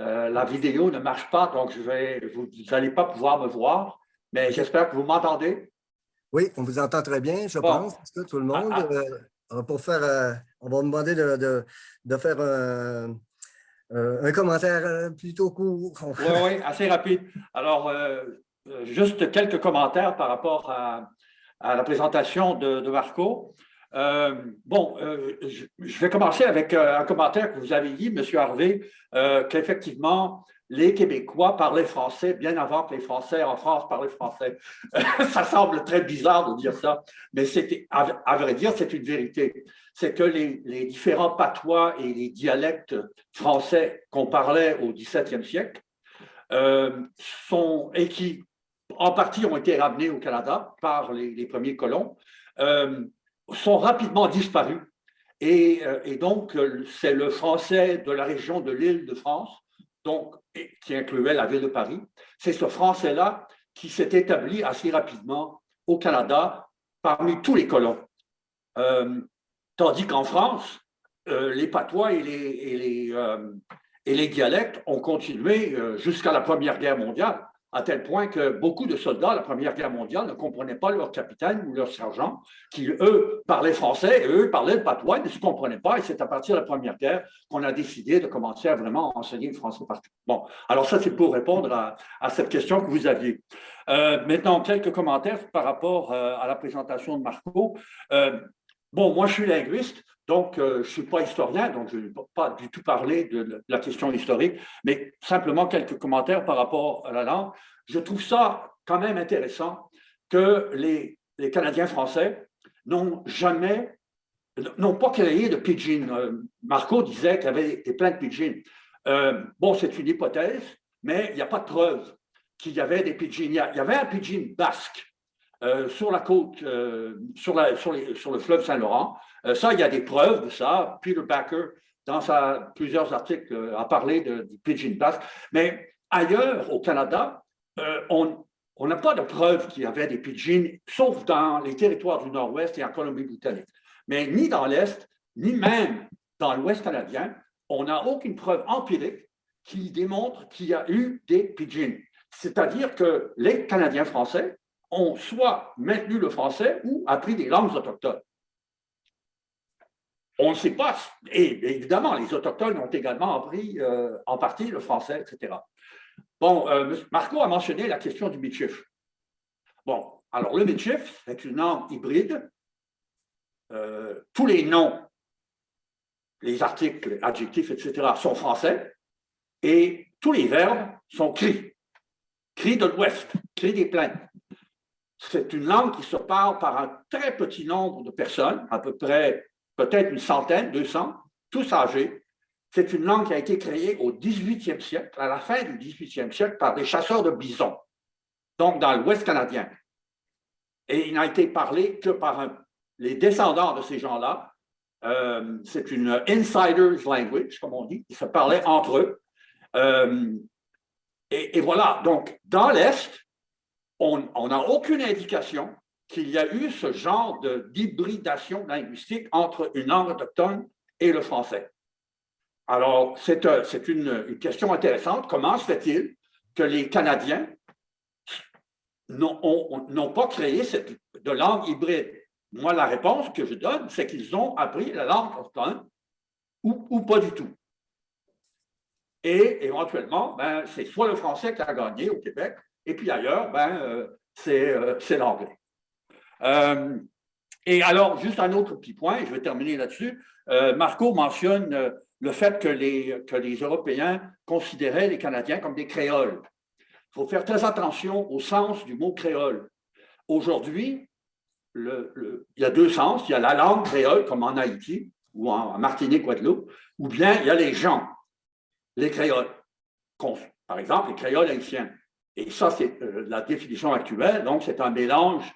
euh, la vidéo ne marche pas, donc je vais, vous n'allez pas pouvoir me voir, mais j'espère que vous m'entendez. Oui, on vous entend très bien, je pense, que tout le monde. Ah, ah. Euh, pour faire, euh, on va vous demander de, de, faire un commentaire plutôt court. Oui, oui, assez rapide. Alors, juste quelques commentaires par rapport à, à la présentation de, de Marco. Euh, bon, euh, je, vais commencer avec euh, un commentaire que vous avez dit, M. Harvey, qu'effectivement, les Québécois parlaient français bien avant que les Français en France parlaient français. ça semble très bizarre de dire ça, mais à, vrai dire, c'est une vérité. C'est que les, différents patois et les dialectes français qu'on parlait au XVIIe siècle sont, et qui, en partie, ont été ramenés au Canada par les premiers colons, sont rapidement disparus. Et, euh, et donc, euh, c'est le français de la région de l'île de France, donc, qui incluait la ville de Paris. C'est ce français-là qui s'est établi assez rapidement au Canada parmi tous les colons. Euh, tandis qu'en France, les patois et les, et les dialectes ont continué jusqu'à la Première Guerre mondiale à tel point que beaucoup de soldats à la Première Guerre mondiale ne comprenaient pas leur capitaine ou leur sergent, qui, eux, parlaient français, et eux, parlaient le patois, ne se comprenaient pas, et c'est à partir de la Première Guerre qu'on a décidé de commencer à vraiment enseigner le français partout. Bon, alors ça, c'est pour répondre à, cette question que vous aviez. Euh, maintenant, quelques commentaires par rapport euh, à la présentation de Marco. Euh, bon, moi, je suis linguiste, donc, je ne suis pas historien, donc je ne vais pas du tout parler de la question historique, mais simplement quelques commentaires par rapport à la langue. Je trouve ça quand même intéressant que les, Canadiens français n'ont jamais, n'ont pas créé de pidgin. Euh, Marco disait qu'il y avait plein de pidgin. Euh, bon, c'est une hypothèse, mais il n'y a pas de preuve qu'il y avait des pidgins. Il y, avait un pidgin basque euh, sur la côte, sur, la, sur, le fleuve Saint-Laurent, euh, ça, il y a des preuves de ça. Peter Backer, dans sa, plusieurs articles, euh, a parlé de, du Pigeon Basque. Mais ailleurs, au Canada, euh, on n'a pas de preuves qu'il y avait des pigeons, sauf dans les territoires du Nord-Ouest et en Colombie-Britannique. Mais ni dans l'Est, ni même dans l'Ouest canadien, on n'a aucune preuve empirique qui démontre qu'il y a eu des pigeons. C'est-à-dire que les Canadiens français ont soit maintenu le français ou appris des langues autochtones. On ne sait pas. Et évidemment, les Autochtones ont également appris euh, en partie le français, etc. Bon, euh, Marco a mentionné la question du Michif. Bon, alors le Michif, c'est une langue hybride. Euh, tous les noms, les articles, adjectifs, etc., sont français. Et tous les verbes sont cris. Cris de l'Ouest, cris des plaines. C'est une langue qui se parle par un très petit nombre de personnes, à peu près peut-être une centaine, 200, tous âgés. C'est une langue qui a été créée au 18e siècle, à la fin du 18e siècle, par des chasseurs de bisons, donc dans l'Ouest canadien. Et il n'a été parlé que par les descendants de ces gens-là. Euh, c'est une insider's language, comme on dit. Ils se parlaient entre eux. Euh, et, voilà, donc dans l'Est, on n'a aucune indication qu'il y a eu ce genre d'hybridation linguistique entre une langue autochtone et le français. Alors, c'est euh, une, question intéressante. Comment se fait-il que les Canadiens n'ont pas créé cette, de langue hybride? Moi, la réponse que je donne, c'est qu'ils ont appris la langue autochtone ou, ou pas du tout. Et éventuellement, ben, c'est soit le français qui a gagné au Québec, et puis ailleurs, ben, euh, euh, c'est l'anglais. Euh, et alors, juste un autre petit point, je vais terminer là-dessus. Marco mentionne le fait que les, que les Européens considéraient les Canadiens comme des créoles. Il faut faire très attention au sens du mot créole. Aujourd'hui, il y a deux sens. Il y a la langue créole, comme en Haïti ou en Martinique, Guadeloupe, ou bien il y a les gens, les créoles. Par exemple, les créoles haïtiens. Et ça, c'est euh, la définition actuelle. Donc, c'est un mélange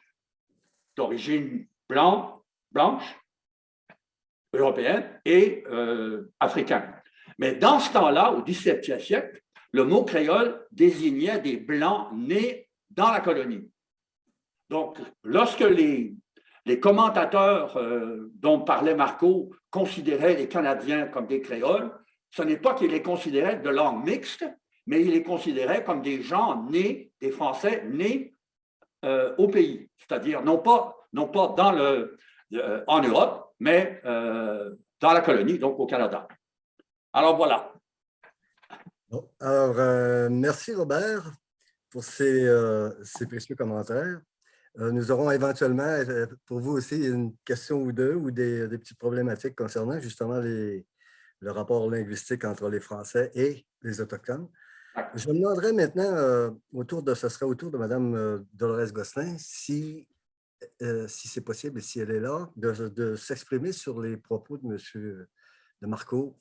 d'origine blanche, européenne et euh, africaine. Mais dans ce temps-là, au XVIIe siècle, le mot créole désignait des blancs nés dans la colonie. Donc, lorsque les, les commentateurs euh, dont parlait Marco considéraient les Canadiens comme des créoles, ce n'est pas qu'ils les considéraient de langue mixte, mais ils les considéraient comme des gens nés, des Français nés euh, au pays, c'est-à-dire non pas, non pas dans le, euh, en Europe, mais euh, dans la colonie, donc au Canada. Alors voilà. alors, merci Robert pour ces, ces précieux commentaires. nous aurons éventuellement pour vous aussi une question ou deux ou des, petites problématiques concernant justement le rapport linguistique entre les Français et les Autochtones. Je me demanderais maintenant, euh, autour de, ce serait autour de Mme euh, Dolores Gosselin, si, euh, si c'est possible et si elle est là, de, s'exprimer sur les propos de M. de Marco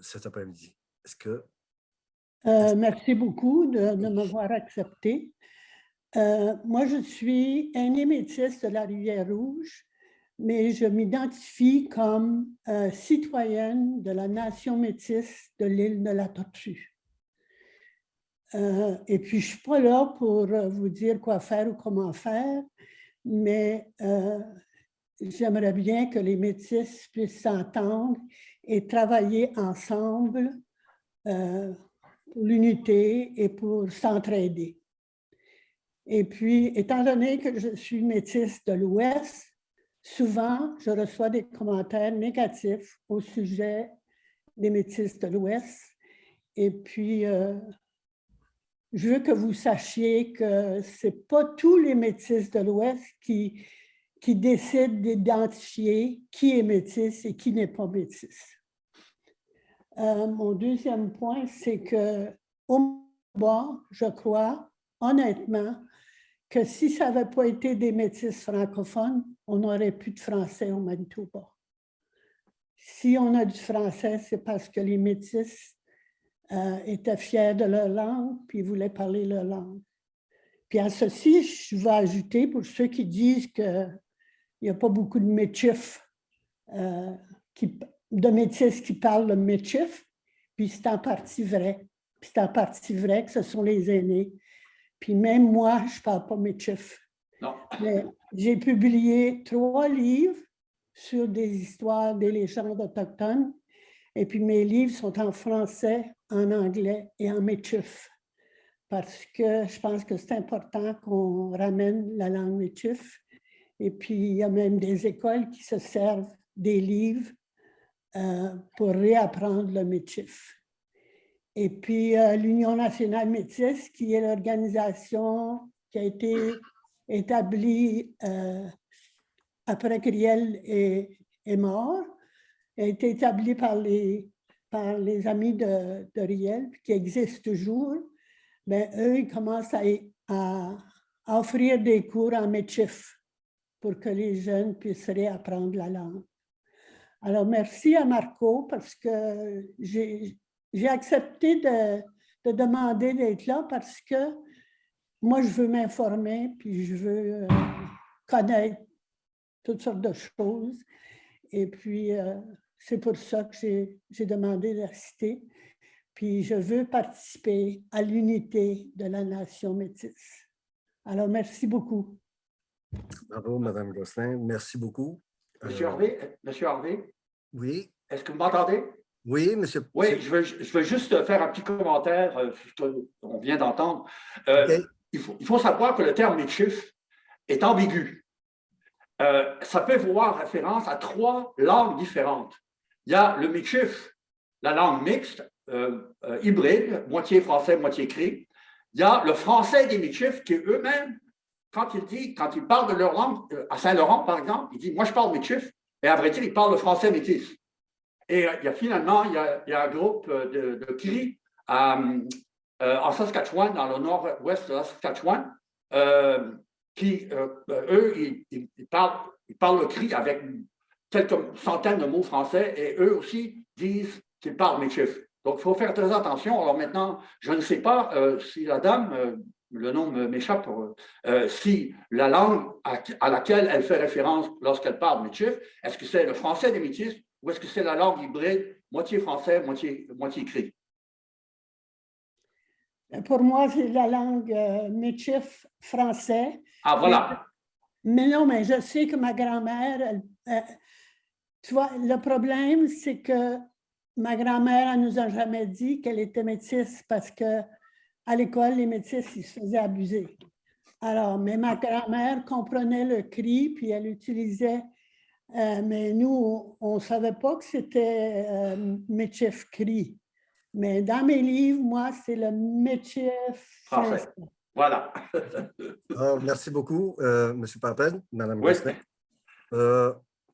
cet après-midi. Est-ce que... merci beaucoup de, de m'avoir accepté. moi, je suis aînée métisse de la Rivière-Rouge mais je m'identifie comme euh, citoyenne de la nation métisse de l'île de la Tortue. Euh, et puis, je ne suis pas là pour euh, vous dire quoi faire ou comment faire, mais j'aimerais bien que les métis puissent s'entendre et travailler ensemble pour l'unité et pour s'entraider. Et puis, étant donné que je suis métisse de l'Ouest, Souvent, je reçois des commentaires négatifs au sujet des métis de l'Ouest. Et puis, euh, je veux que vous sachiez que ce n'est pas tous les métis de l'Ouest qui, décident d'identifier qui est métis et qui n'est pas métis. Euh, mon deuxième point, c'est que au bas, je crois, honnêtement, que si ça n'avait pas été des métis francophones, on n'aurait plus de français au Manitoba. Si on a du français, c'est parce que les métis euh, étaient fiers de leur langue, puis voulaient parler leur langue. Puis à ceci, je vais ajouter, pour ceux qui disent qu'il n'y a pas beaucoup de métifs, euh, de métis qui parlent le métif, puis c'est en partie vrai. Puis c'est en partie vrai que ce sont les aînés puis même moi, je ne parle pas mes chiffres. Mais j'ai publié trois livres sur des histoires, des légendes autochtones. Et puis mes livres sont en français, en anglais et en métif. Parce que je pense que c'est important qu'on ramène la langue métif. Et puis il y a même des écoles qui se servent des livres euh, pour réapprendre le métif. Et puis euh, l'Union nationale métisse, qui est l'organisation qui a été établie euh, après que Riel est, mort, a été établie par les, par les amis de, Riel, qui existent toujours. Mais ben, eux, ils commencent à, offrir des cours en métif pour que les jeunes puissent réapprendre la langue. Alors, merci à Marco parce que j'ai j'ai accepté de, demander d'être là parce que moi, je veux m'informer, puis je veux euh, connaître toutes sortes de choses. Et puis, euh, c'est pour ça que j'ai demandé d'assister. Puis, je veux participer à l'unité de la nation métisse. Alors, merci beaucoup. Bravo, Mme Gosselin. Merci beaucoup. Monsieur Harvey, Monsieur Harvey? Oui. Est-ce que vous m'entendez? Oui, monsieur. Oui, je veux, je veux, juste faire un petit commentaire euh, sur ce qu'on vient d'entendre. Euh, il, faut, il, faut, savoir que le terme Michif est ambigu. Euh, ça peut voir référence à trois langues différentes. Il y a le Michif, la langue mixte, hybride, moitié français, moitié cri. Il y a le français des Michif qui eux-mêmes quand il dit, quand il parle de leur langue, euh, à Saint-Laurent, par exemple, il dit Moi, je parle métis. Et à vrai dire, il parle le français métis. Et il y a finalement, il y a, un groupe de, de cris en Saskatchewan, dans le nord-ouest de la Saskatchewan, qui, eux, ils, parlent, ils parlent le cri avec quelques centaines de mots français et eux aussi disent qu'ils parlent métis. Donc, il faut faire très attention. Alors maintenant, je ne sais pas euh, si la dame, euh, le nom m'échappe, euh, si la langue à, laquelle elle fait référence lorsqu'elle parle métis, est-ce que c'est le français des métis ou est-ce que c'est la langue hybride, moitié français, moitié, moitié écrit? Pour moi, c'est la langue métis français. Ah, voilà. Mais, non, mais je sais que ma grand-mère, tu vois, le problème, c'est que ma grand-mère, ne nous a jamais dit qu'elle était métisse parce qu'à l'école, les métisses, ils se faisaient abuser. Alors, mais ma grand-mère comprenait le cri, puis elle utilisait, euh, mais nous, on ne savait pas que c'était euh, métif cri. Mais dans mes livres, moi, c'est le métif français. Voilà. Alors, merci beaucoup, euh, M. Papen, Mme oui.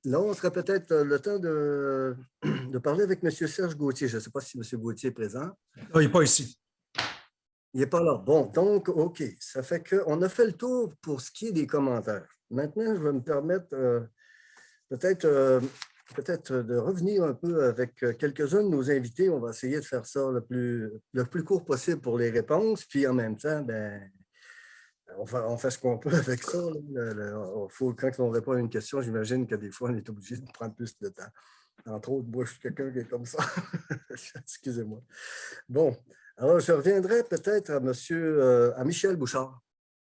Là, on serait peut-être euh, le temps de, de, parler avec M. Serge Gauthier. Je ne sais pas si M. Gauthier est présent. Non, il n'est pas ici. Il n'est pas là. Bon, donc, OK. Ça fait qu'on a fait le tour pour ce qui est des commentaires. Maintenant, je vais me permettre euh, peut-être euh, peut-être de revenir un peu avec quelques-uns de nos invités. On va essayer de faire ça le plus, le plus court possible pour les réponses. Puis en même temps, ben, on fait, ce qu'on peut avec ça. quand on répond à une question, j'imagine que des fois, on est obligé de prendre plus de temps. Entre autres, moi, je suis quelqu'un qui est comme ça. Excusez-moi. Bon, alors je reviendrai peut-être à, monsieur, euh, à Michel Bouchard.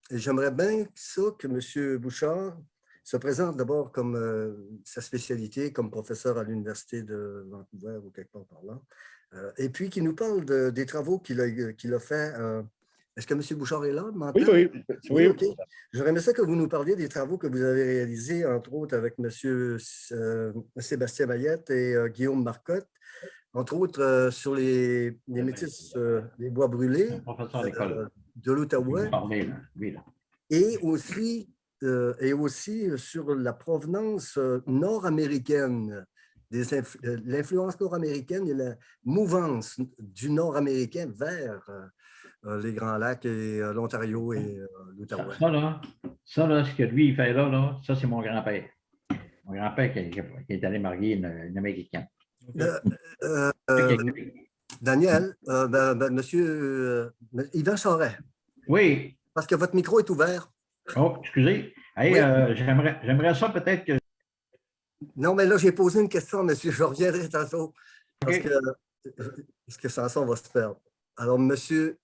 J'aimerais bien ça que M. Bouchard se présente d'abord comme euh, sa spécialité, comme professeur à l'Université de Vancouver ou quelque part par là. Euh, et puis qu'il nous parle des travaux qu'il a, qu'il a fait est-ce que M. Bouchard est là? Oui, oui. oui, J'aurais aimé ça que vous nous parliez des travaux que vous avez réalisés, entre autres avec M. Euh, Sébastien Mayette et euh, Guillaume Marcotte, entre autres euh, sur les, les métis, les bois brûlés de l'Outaouais. Et aussi, et aussi sur la provenance nord-américaine l'influence nord-américaine et la mouvance du nord-américain vers euh, les Grands Lacs et euh, l'Ontario et euh, l'Outaouais. Ça, là, ça, là, ce que lui, il fait là, là ça, c'est mon grand-père. Mon grand-père qui, qui, est allé marier une, Américaine. Daniel, ben, ben, monsieur Yvan Charret. Oui. Parce que votre micro est ouvert. Oh, excusez. J'aimerais ça peut-être que. Non, mais là, j'ai posé une question, monsieur. Je reviendrai tantôt. Parce que, parce que sans ça, on va se perdre. Alors, M.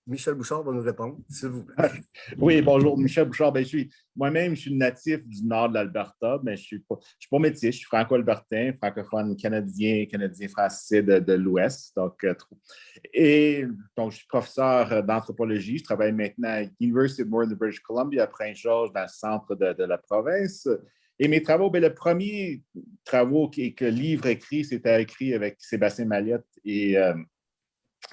Michel Bouchard va nous répondre, s'il vous plaît. Oui, bonjour, Michel Bouchard. Ben, Moi-même, je suis natif du nord de l'Alberta, mais je ne suis, pas, je suis pas métis, je suis franco-albertain, francophone canadien, canadien-français de, l'Ouest. Donc, euh, et donc, je suis professeur d'anthropologie. Je travaille maintenant à l'University of Northern British Columbia à Prince-Georges, dans le centre de, la province. Et mes travaux, ben, le premier travaux que, que livre écrit, c'était écrit avec Sébastien Mallette et euh,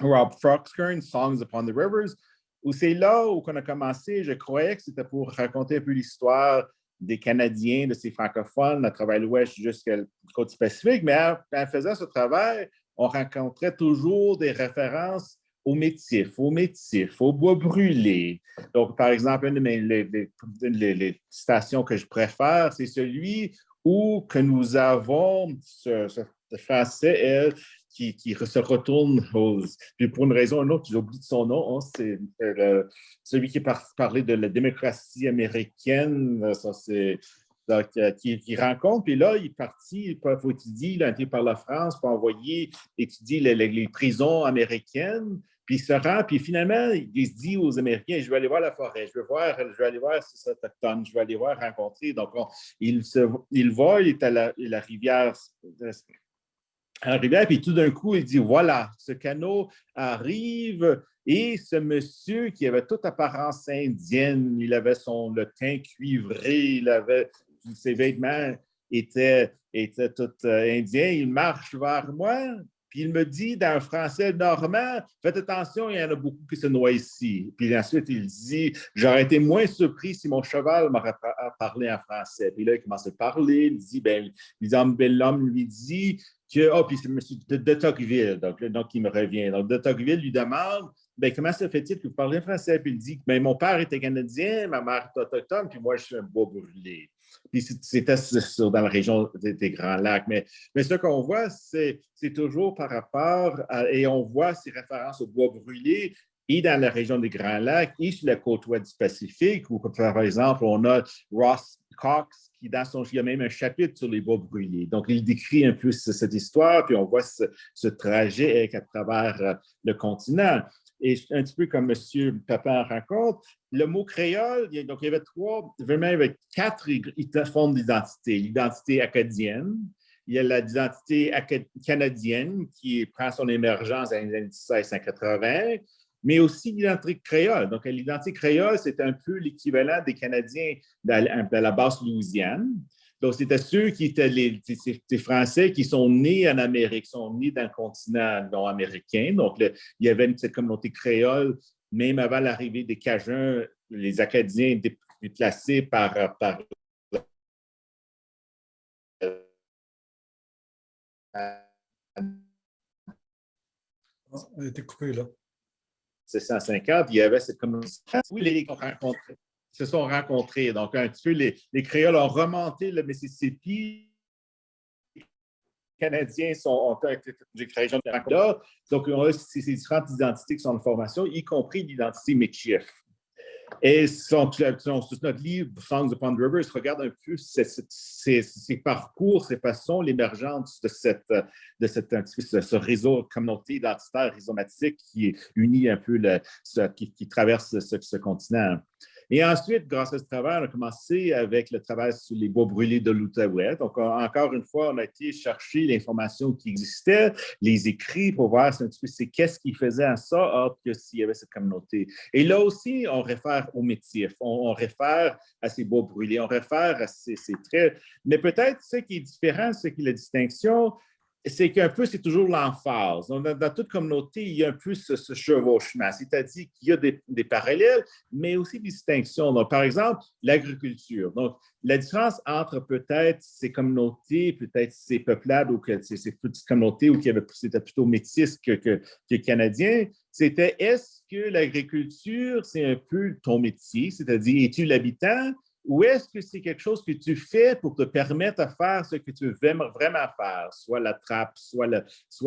Rob Froxkern, Songs Upon the Rivers, où c'est là où on a commencé. Je croyais que c'était pour raconter un peu l'histoire des Canadiens, de ces francophones, à travers l'Ouest jusqu'à la côte Pacifique, mais en, faisant ce travail, on rencontrait toujours des références aux métifs, aux métifs, aux bois brûlés. Donc, par exemple, une de mes les, stations que je préfère, c'est celui où que nous avons ce, ce français, qui, se retourne pour une raison ou une autre, j'oublie son nom, hein, c'est euh, celui qui parlait de la démocratie américaine, euh, ça c'est euh, qui, rencontre, puis là, il est parti, il faut étudier, il a été par la France pour envoyer étudier les, prisons américaines, puis il se rend, puis finalement, il se dit aux Américains, je vais aller voir la forêt, je vais, voir, je vais aller voir ces autochtones, je vais aller voir rencontrer. Donc, il, se, il va, il est à la rivière à rivière, puis tout d'un coup, il dit, voilà, ce canot arrive et ce monsieur qui avait toute apparence indienne, il avait son le teint cuivré, il avait ses vêtements étaient, étaient tout euh, indiens, il marche vers moi, Puis il me dit dans un français normand, faites attention, il y en a beaucoup qui se noient ici. Puis ensuite, il dit, j'aurais été moins surpris si mon cheval m'aurait parlé en français. Puis là, il commence à parler, il dit, ben, l'homme lui dit que, oh, puis c'est M. de, Tocqueville, donc, donc il me revient. Donc, de Tocqueville lui demande, ben, comment se fait-il que vous parlez français? Puis il dit, ben, mon père était canadien, ma mère est autochtone, puis moi, je suis un bois brûlé. Puis c'était dans la région des, Grands Lacs. Mais, mais ce qu'on voit, c'est toujours par rapport, à, et on voit ces références au bois brûlé et dans la région des Grands Lacs et sur la côte ouest du Pacifique, où par exemple, on a Ross Cox qui, dans son, il y a même un chapitre sur les bois brûlés. Donc, il décrit un peu cette histoire, puis on voit ce, ce trajet à travers le continent. Et un petit peu comme M. Papin raconte, le mot créole, donc il y avait trois, vraiment, il y avait quatre formes d'identité. L'identité acadienne, il y a l'identité canadienne qui prend son émergence années 1680, mais aussi l'identité créole. Donc, l'identité créole, c'est un peu l'équivalent des Canadiens de la basse Louisiane. Donc, c'était ceux qui étaient les, Français qui sont nés en Amérique, sont nés dans le continent nord-américain. Donc, il y avait cette communauté créole, même avant l'arrivée des Cajuns, les Acadiens déplacés par, par Oh, elle été coupée là. C'est 150, il y avait cette communauté. Oui, les se sont rencontrés. Donc, un petit peu, les, les Créoles ont remonté le Mississippi. Les Canadiens sont, ont des régions de. Donc, on a ces, différentes identités qui sont en formation, y compris l'identité Michif. Et son, notre livre, Songs upon Rivers, regarde un peu ces, parcours, ces façons, l'émergence de, cette, de cette, ce, réseau communauté identitaire rhizomatique qui unit un peu le, qui, traverse ce continent. Et ensuite, grâce à ce travail, on a commencé avec le travail sur les bois brûlés de l'Outaouais. Donc, encore une fois, on a été chercher l'information qui existait, les écrits pour voir c'est qu'est-ce qui faisait en sorte que s'il y avait cette communauté. Et là aussi, on réfère au métier, on, réfère à ces bois brûlés, on réfère à ces, ces traits. Mais peut-être ce qui est différent, c'est que la distinction, c'est qu'un peu, c'est toujours l'emphase. Dans, toute communauté, il y a un peu ce, chevauchement, c'est-à-dire qu'il y a des, parallèles, mais aussi des distinctions. Donc, par exemple, l'agriculture. Donc, la différence entre peut-être ces communautés, peut-être ces peuplades ou ces, petites communautés où c'était plutôt métis que, que, que canadien, c'était est-ce que l'agriculture, c'est un peu ton métier, c'est-à-dire es-tu l'habitant ou est-ce que c'est quelque chose que tu fais pour te permettre de faire ce que tu veux vraiment faire, soit la trappe, soit,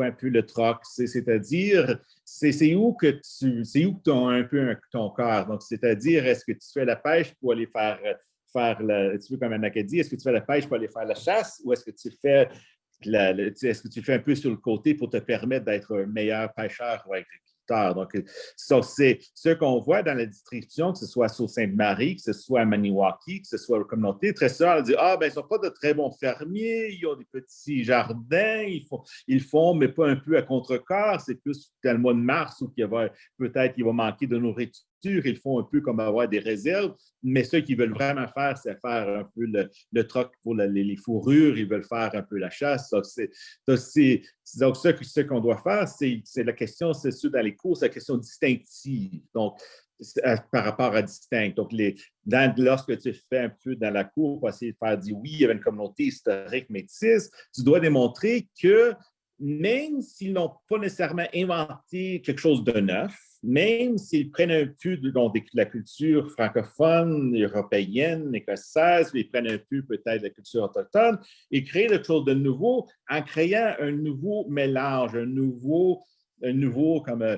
un peu le troc, c'est-à-dire, c'est où que tu, c'est où un peu ton corps. Donc, c'est-à-dire, est-ce que tu fais la pêche pour aller faire, faire la, tu veux comme un est-ce que tu fais la pêche pour aller faire la chasse ou est-ce que tu fais est-ce que tu fais un peu sur le côté pour te permettre d'être un meilleur pêcheur ou donc, c'est ce qu'on voit dans la distribution, que ce soit sur Sainte-Marie, que ce soit à Maniwaki, que ce soit aux communautés. Très souvent, on dit Ah, ben, ils ne sont pas de très bons fermiers, ils ont des petits jardins, ils font, ils font mais pas un peu à contre-corps. C'est plus dans le mois de mars où peut-être qu'il va manquer de nourriture ils font un peu comme avoir des réserves, mais ceux qui veulent vraiment faire, c'est faire un peu le, troc pour les, fourrures, ils veulent faire un peu la chasse. Donc, donc ce, qu'on doit faire, c'est, la question, c'est sûr, dans les cours, c'est la question distinctive. Donc, par rapport à distinct. Donc, lorsque tu fais un peu dans la cour pour essayer de faire dire oui, il y avait une communauté historique métisse, tu dois démontrer que même s'ils n'ont pas nécessairement inventé quelque chose de neuf, même s'ils prennent un peu de, la culture francophone, européenne, écossaise, ils prennent un peu peut-être de la culture autochtone, ils créent quelque chose de nouveau en créant un nouveau mélange, un nouveau, un nouveau comme euh,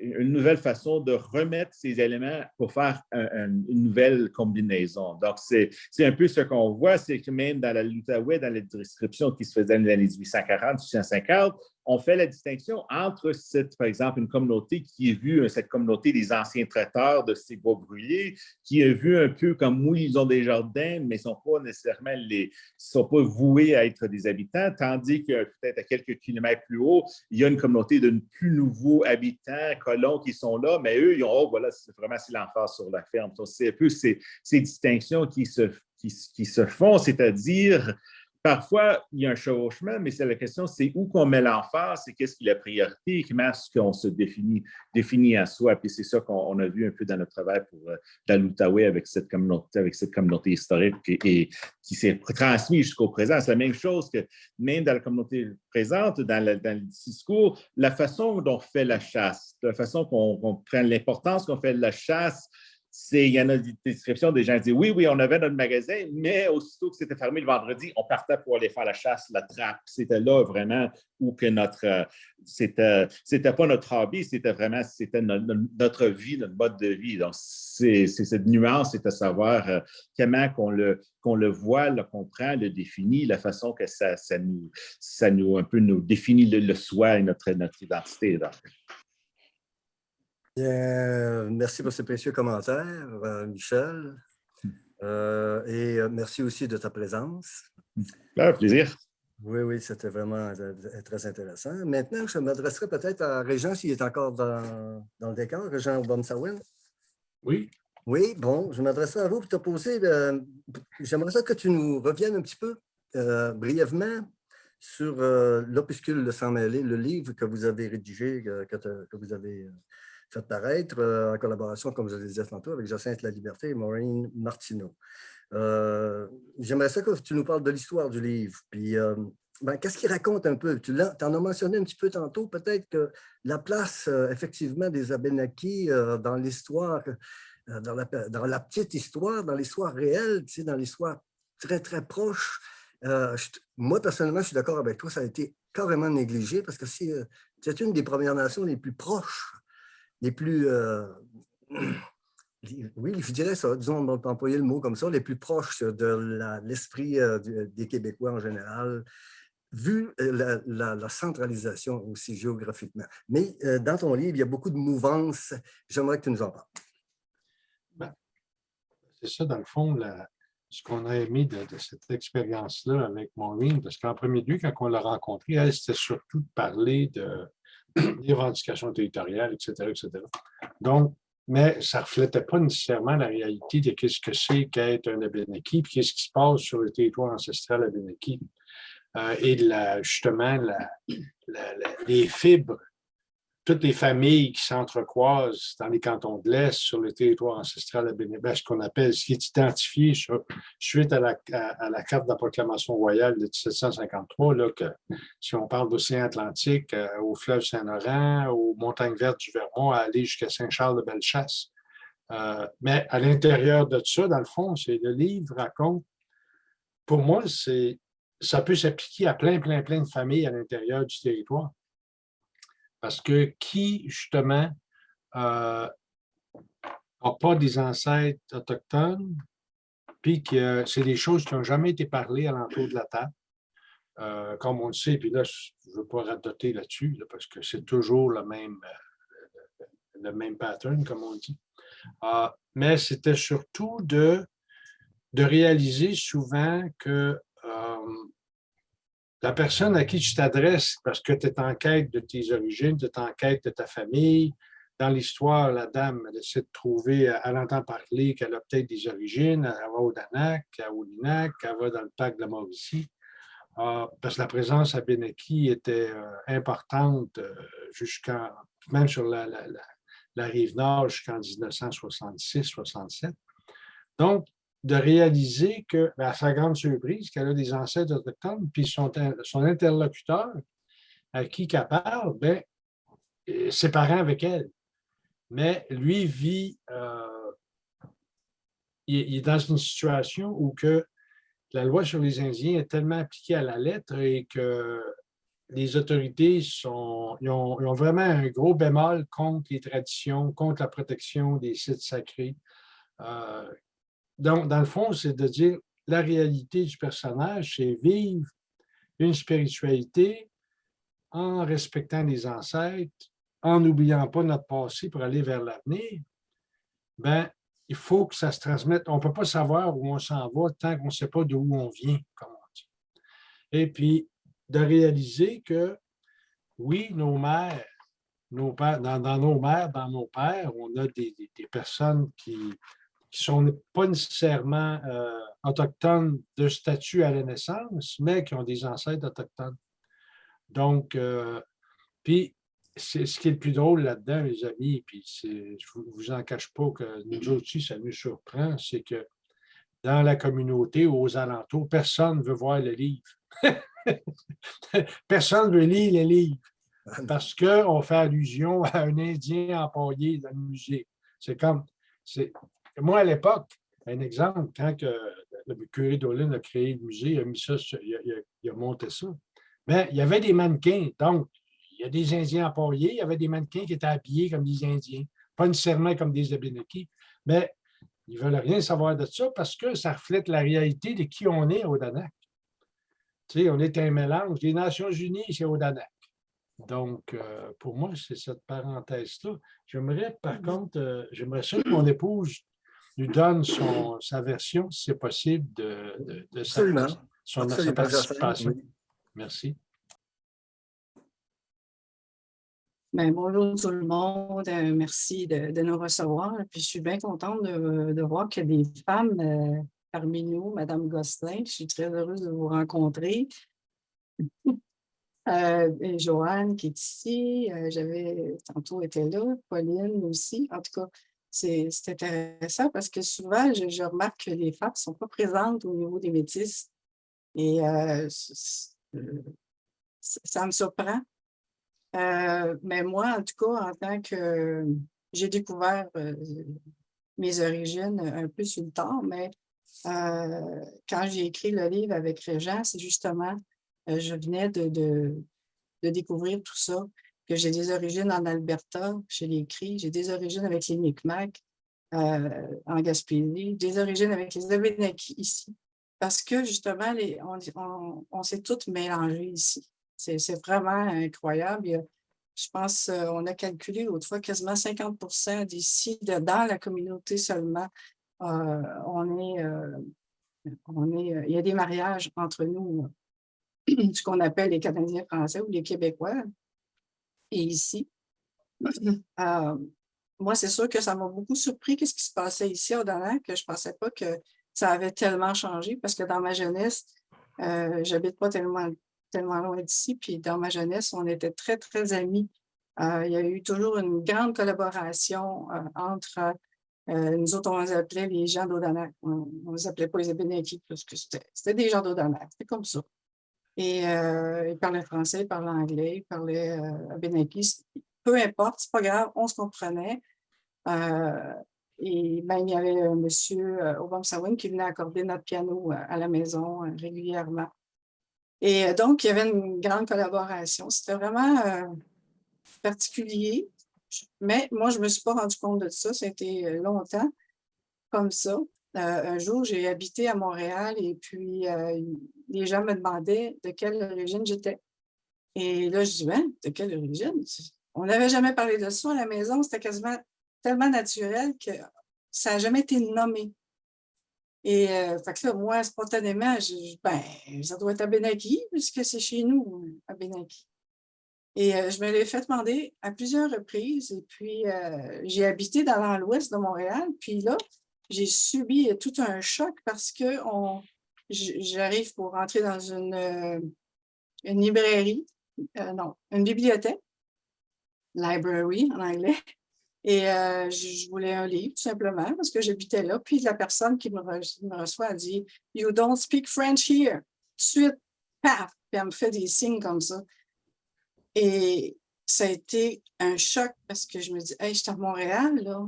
une nouvelle façon de remettre ces éléments pour faire une nouvelle combinaison. Donc, c'est un peu ce qu'on voit, c'est que même dans la l'Outaouais, dans les descriptions qui se faisaient dans les années 1840, 1850, on fait la distinction entre, cette, par exemple, une communauté qui a vu, cette communauté des anciens traiteurs de ces bois brûlés, qui a vu un peu comme, oui, ils ont des jardins, mais ils ne sont pas nécessairement les, sont pas voués à être des habitants, tandis que peut-être à quelques kilomètres plus haut, il y a une communauté de plus nouveaux habitants, colons qui sont là, mais eux, ils ont, oh, voilà, c'est vraiment c'est l'emphase sur la ferme. C'est un peu ces, ces distinctions qui se, qui se font, c'est-à-dire Parfois, il y a un chevauchement, mais c'est la question, c'est où qu'on met l'emphase, c'est qu'est-ce qui est la priorité, comment est-ce qu'on se définit, à soi. Puis c'est ça qu'on a vu un peu dans notre travail pour euh, dans l'Outaouais avec cette communauté, avec cette communauté historique et, qui s'est transmise jusqu'au présent. C'est la même chose que même dans la communauté présente, dans dans le discours, la façon dont on fait la chasse, la façon qu'on prend l'importance qu'on fait de la chasse, il y en a des descriptions des gens qui disent oui, oui, on avait notre magasin, mais aussitôt que c'était fermé le vendredi, on partait pour aller faire la chasse, la trappe. C'était là vraiment où que notre, euh, c'était, c'était pas notre hobby, c'était vraiment, c'était notre, vie, notre mode de vie. Donc, c'est, cette nuance, c'est à savoir euh, comment qu'on le, qu'on le voit, le comprend, le définit, la façon que ça, ça nous, ça nous, un peu nous définit le, soi et notre, notre identité. Bien, merci pour ces précieux commentaires, euh, Michel. Euh, et euh, merci aussi de ta présence. Un plaisir. Oui, oui, c'était vraiment très intéressant. Maintenant, je m'adresserai peut-être à Régent s'il est encore dans, le décor, Régent Obamsawin. Oui. Oui, bon, je m'adresserai à vous pour te poser. J'aimerais que tu nous reviennes un petit peu brièvement sur l'opuscule de Sans mêler, le livre que vous avez rédigé, que, que vous avez fait paraître euh, en collaboration, comme je le disais tantôt, avec Jacinthe La Liberté et Maureen Martineau. Euh, j'aimerais ça que tu nous parles de l'histoire du livre. Puis, euh, ben, qu'est-ce qu'il raconte un peu? Tu en as mentionné un petit peu tantôt, peut-être que la place, effectivement, des Abénakis dans l'histoire, dans la, petite histoire, dans l'histoire réelle, tu sais, dans l'histoire très, très proche. moi, personnellement, je suis d'accord avec toi, ça a été carrément négligé parce que c'est une des Premières Nations les plus proches les plus, euh, oui, je dirais disons, on employer le mot comme ça, les plus proches de l'esprit euh, des Québécois en général, vu euh, la, centralisation aussi géographiquement. Mais dans ton livre, il y a beaucoup de mouvances. J'aimerais que tu nous en parles. Ben, c'est ça, dans le fond, ce qu'on a aimé de, cette expérience-là avec Maureen, parce qu'en premier lieu, quand on l'a rencontrée, elle, c'était surtout de parler de, des revendications territoriales, etc., etc. Donc, mais ça ne reflétait pas nécessairement la réalité de ce que c'est qu'être un Abénaki, puis qu'est-ce qui se passe sur le territoire ancestral Abénaki. Euh, et justement, les fibres toutes les familles qui s'entrecroisent dans les cantons de l'Est, sur le territoire ancestral à Bénébec, ce qu'on appelle, ce qui est identifié suite à la, carte de la proclamation royale de 1753, là, que si on parle d'océan Atlantique, euh, au fleuve Saint-Laurent, aux montagnes vertes du Vermont, à aller jusqu'à Saint-Charles-de-Bellechasse. Euh, mais à l'intérieur de ça, dans le fond, c'est le livre raconte, pour moi, ça peut s'appliquer à plein, plein, plein de familles à l'intérieur du territoire. Parce que qui, justement, n'a euh, pas des ancêtres autochtones, puis que c'est des choses qui n'ont jamais été parlées à l'entour de la table, euh, comme on le sait, puis là, je ne veux pas radoter là-dessus, parce que c'est toujours le même, euh, le même pattern, comme on dit. mais c'était surtout de, de réaliser souvent que la personne à qui tu t'adresses parce que tu es en quête de tes origines, tu es en quête de ta famille. Dans l'histoire, la dame elle essaie de trouver, elle entend parler qu'elle a peut-être des origines, elle va au Danak, à Oulinac, elle va dans le parc de la Mauricie. Ah, parce que la présence à Benaki était euh, importante euh, jusqu'à, même sur la, la rive nord jusqu'en 1966-67. Donc, de réaliser que, ben, à sa grande surprise, qu'elle a des ancêtres autochtones, puis son, interlocuteur à qui qu'elle parle, ben, ses parents avec elle. Mais lui vit, euh, il, est dans une situation où que la loi sur les Indiens est tellement appliquée à la lettre et que les autorités ont, vraiment un gros bémol contre les traditions, contre la protection des sites sacrés, euh, donc, dans le fond, c'est de dire la réalité du personnage, c'est vivre une spiritualité en respectant les ancêtres, en n'oubliant pas notre passé pour aller vers l'avenir. Ben, il faut que ça se transmette. On ne peut pas savoir où on s'en va tant qu'on ne sait pas d'où on vient, comme on dit. Et puis, de réaliser que, oui, nos mères, nos pères, dans, nos mères, dans nos pères, on a des personnes qui, qui sont pas nécessairement euh, autochtones de statut à la naissance, mais qui ont des ancêtres autochtones. Donc, euh, puis, ce qui est le plus drôle là-dedans, mes amis, puis je ne vous en cache pas que nous aussi, ça nous surprend, c'est que dans la communauté ou aux alentours, personne ne veut voir le livre. personne ne veut lire le livre parce qu'on fait allusion à un Indien empaillé dans le musée. C'est comme, moi à l'époque, un exemple, quand que le curé d'Olin a créé le musée, il a, mis ça, il a, monté ça, mais il y avait des mannequins, donc il y a des Indiens empaillés, il y avait des mannequins qui étaient habillés comme des Indiens, pas nécessairement comme des Abénakis, mais ils ne veulent rien savoir de ça parce que ça reflète la réalité de qui on est au Danak. Tu sais, on est un mélange. Les Nations unies, c'est au Danak. Donc, euh, pour moi, c'est cette parenthèse-là. J'aimerais, par contre, euh, j'aimerais ça que mon épouse nous donne son, sa version, si c'est possible, de, de, sa, son, participation. Merci. Ben, bonjour tout le monde, euh, merci de, nous recevoir. Puis je suis bien contente de, voir qu'il y a des femmes parmi nous, Madame Gosselin. Je suis très heureuse de vous rencontrer. Euh, et Joanne qui est ici, euh, j'avais tantôt été là, Pauline aussi. En tout cas, c'est intéressant parce que souvent, je, remarque que les femmes ne sont pas présentes au niveau des métis. Et euh, ça me surprend. mais moi, en tout cas, en tant que j'ai découvert mes origines un peu sur le temps, mais quand j'ai écrit le livre avec Régent, c'est justement euh, je venais de, de, découvrir tout ça, que j'ai des origines en Alberta, je l'ai écrit, j'ai des origines avec les Micmac euh, en Gaspésie, des origines avec les Abénakis ici, parce que justement, les, on, s'est toutes mélangées ici. C'est vraiment incroyable. je pense, euh, on a calculé autrefois quasiment 50% d'ici, dans la communauté seulement, on est, on est, il y a des mariages entre nous ce qu'on appelle les Canadiens français ou les Québécois. Et ici, euh, moi, c'est sûr que ça m'a beaucoup surpris qu'est-ce qui se passait ici au Danak, que je ne pensais pas que ça avait tellement changé parce que dans ma jeunesse, euh, j'habite pas tellement, tellement loin d'ici, puis dans ma jeunesse, on était très, très amis. Euh, il y a eu toujours une grande collaboration entre nous autres, on les appelait les gens d'Odanak. On ne les appelait pas les Abénakis parce que c'était des gens d'Odanak. C'était comme ça. Et euh, il parlait français, il parlait anglais, il parlait euh, Peu importe, c'est pas grave, on se comprenait. Euh, et ben, il y avait M. Obama Sawin qui venait accorder notre piano à la maison régulièrement. Et donc, il y avait une grande collaboration. C'était vraiment particulier. Mais moi, je ne me suis pas rendu compte de ça. C'était longtemps comme ça. Euh, un jour, j'ai habité à Montréal et puis euh, les gens me demandaient de quelle origine j'étais. Et là, je dis, ben, de quelle origine? On n'avait jamais parlé de ça à la maison, c'était quasiment tellement naturel que ça n'a jamais été nommé. Et euh, fait là, moi, spontanément, je, ben, ça doit être à Benaki, puisque c'est chez nous, à Benaki. Et je me l'ai fait demander à plusieurs reprises. Et puis, j'ai habité dans l'ouest de Montréal. Puis là, j'ai subi tout un choc parce que j'arrive pour rentrer dans une, euh, librairie, euh, non, une bibliothèque, library en anglais, et euh, je, voulais un livre tout simplement parce que j'habitais là. Puis la personne qui me, reçoit a dit « You don't speak French here ». Suite, paf, puis elle me fait des signes comme ça. Et ça a été un choc parce que je me dis « Hey, je suis à Montréal, là. »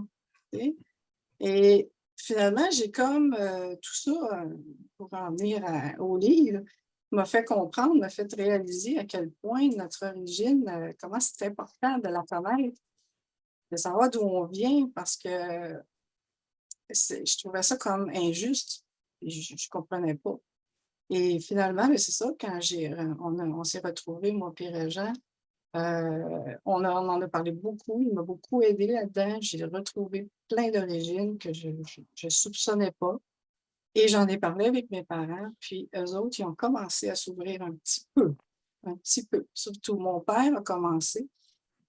Et finalement, j'ai comme euh, tout ça, euh, pour en venir au livre, m'a fait comprendre, m'a fait réaliser à quel point notre origine, euh, comment c'est important de la connaître, de savoir d'où on vient, parce que je trouvais ça comme injuste. Je ne comprenais pas. Et finalement, c'est ça, quand on, on s'est retrouvés, moi et Jean, euh, on, en a parlé beaucoup, il m'a beaucoup aidé là-dedans. J'ai retrouvé plein d'origines que je ne soupçonnais pas. Et j'en ai parlé avec mes parents, puis eux autres, ils ont commencé à s'ouvrir un petit peu, un petit peu. Surtout mon père a commencé.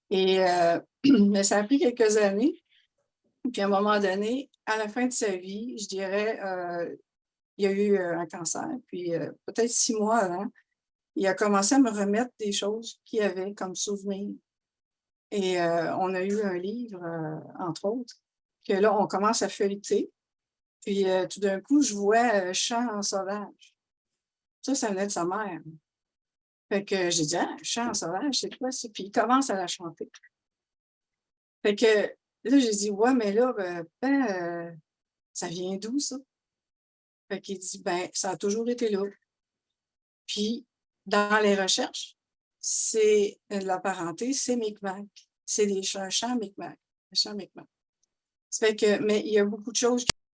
Et, euh, mais ça a pris quelques années. Puis à un moment donné, à la fin de sa vie, je dirais, euh, il y a eu un cancer. Puis peut-être six mois avant, il a commencé à me remettre des choses qu'il avait comme souvenir. Et on a eu un livre, entre autres, que là, on commence à feuilleter. Puis tout d'un coup, je vois Chant en sauvage. Ça, ça venait de sa mère. Fait que j'ai dit, ah, Chant en sauvage, c'est quoi ça? Puis il commence à la chanter. Fait que là, j'ai dit, ouais, mais là, ben, ben ça vient d'où ça? Fait qu'il dit, ben, ça a toujours été là. Puis, dans les recherches, c'est la parenté, c'est Micmac. C'est des chants Micmac. Chants Micmac. Ça que, mais il y a beaucoup de choses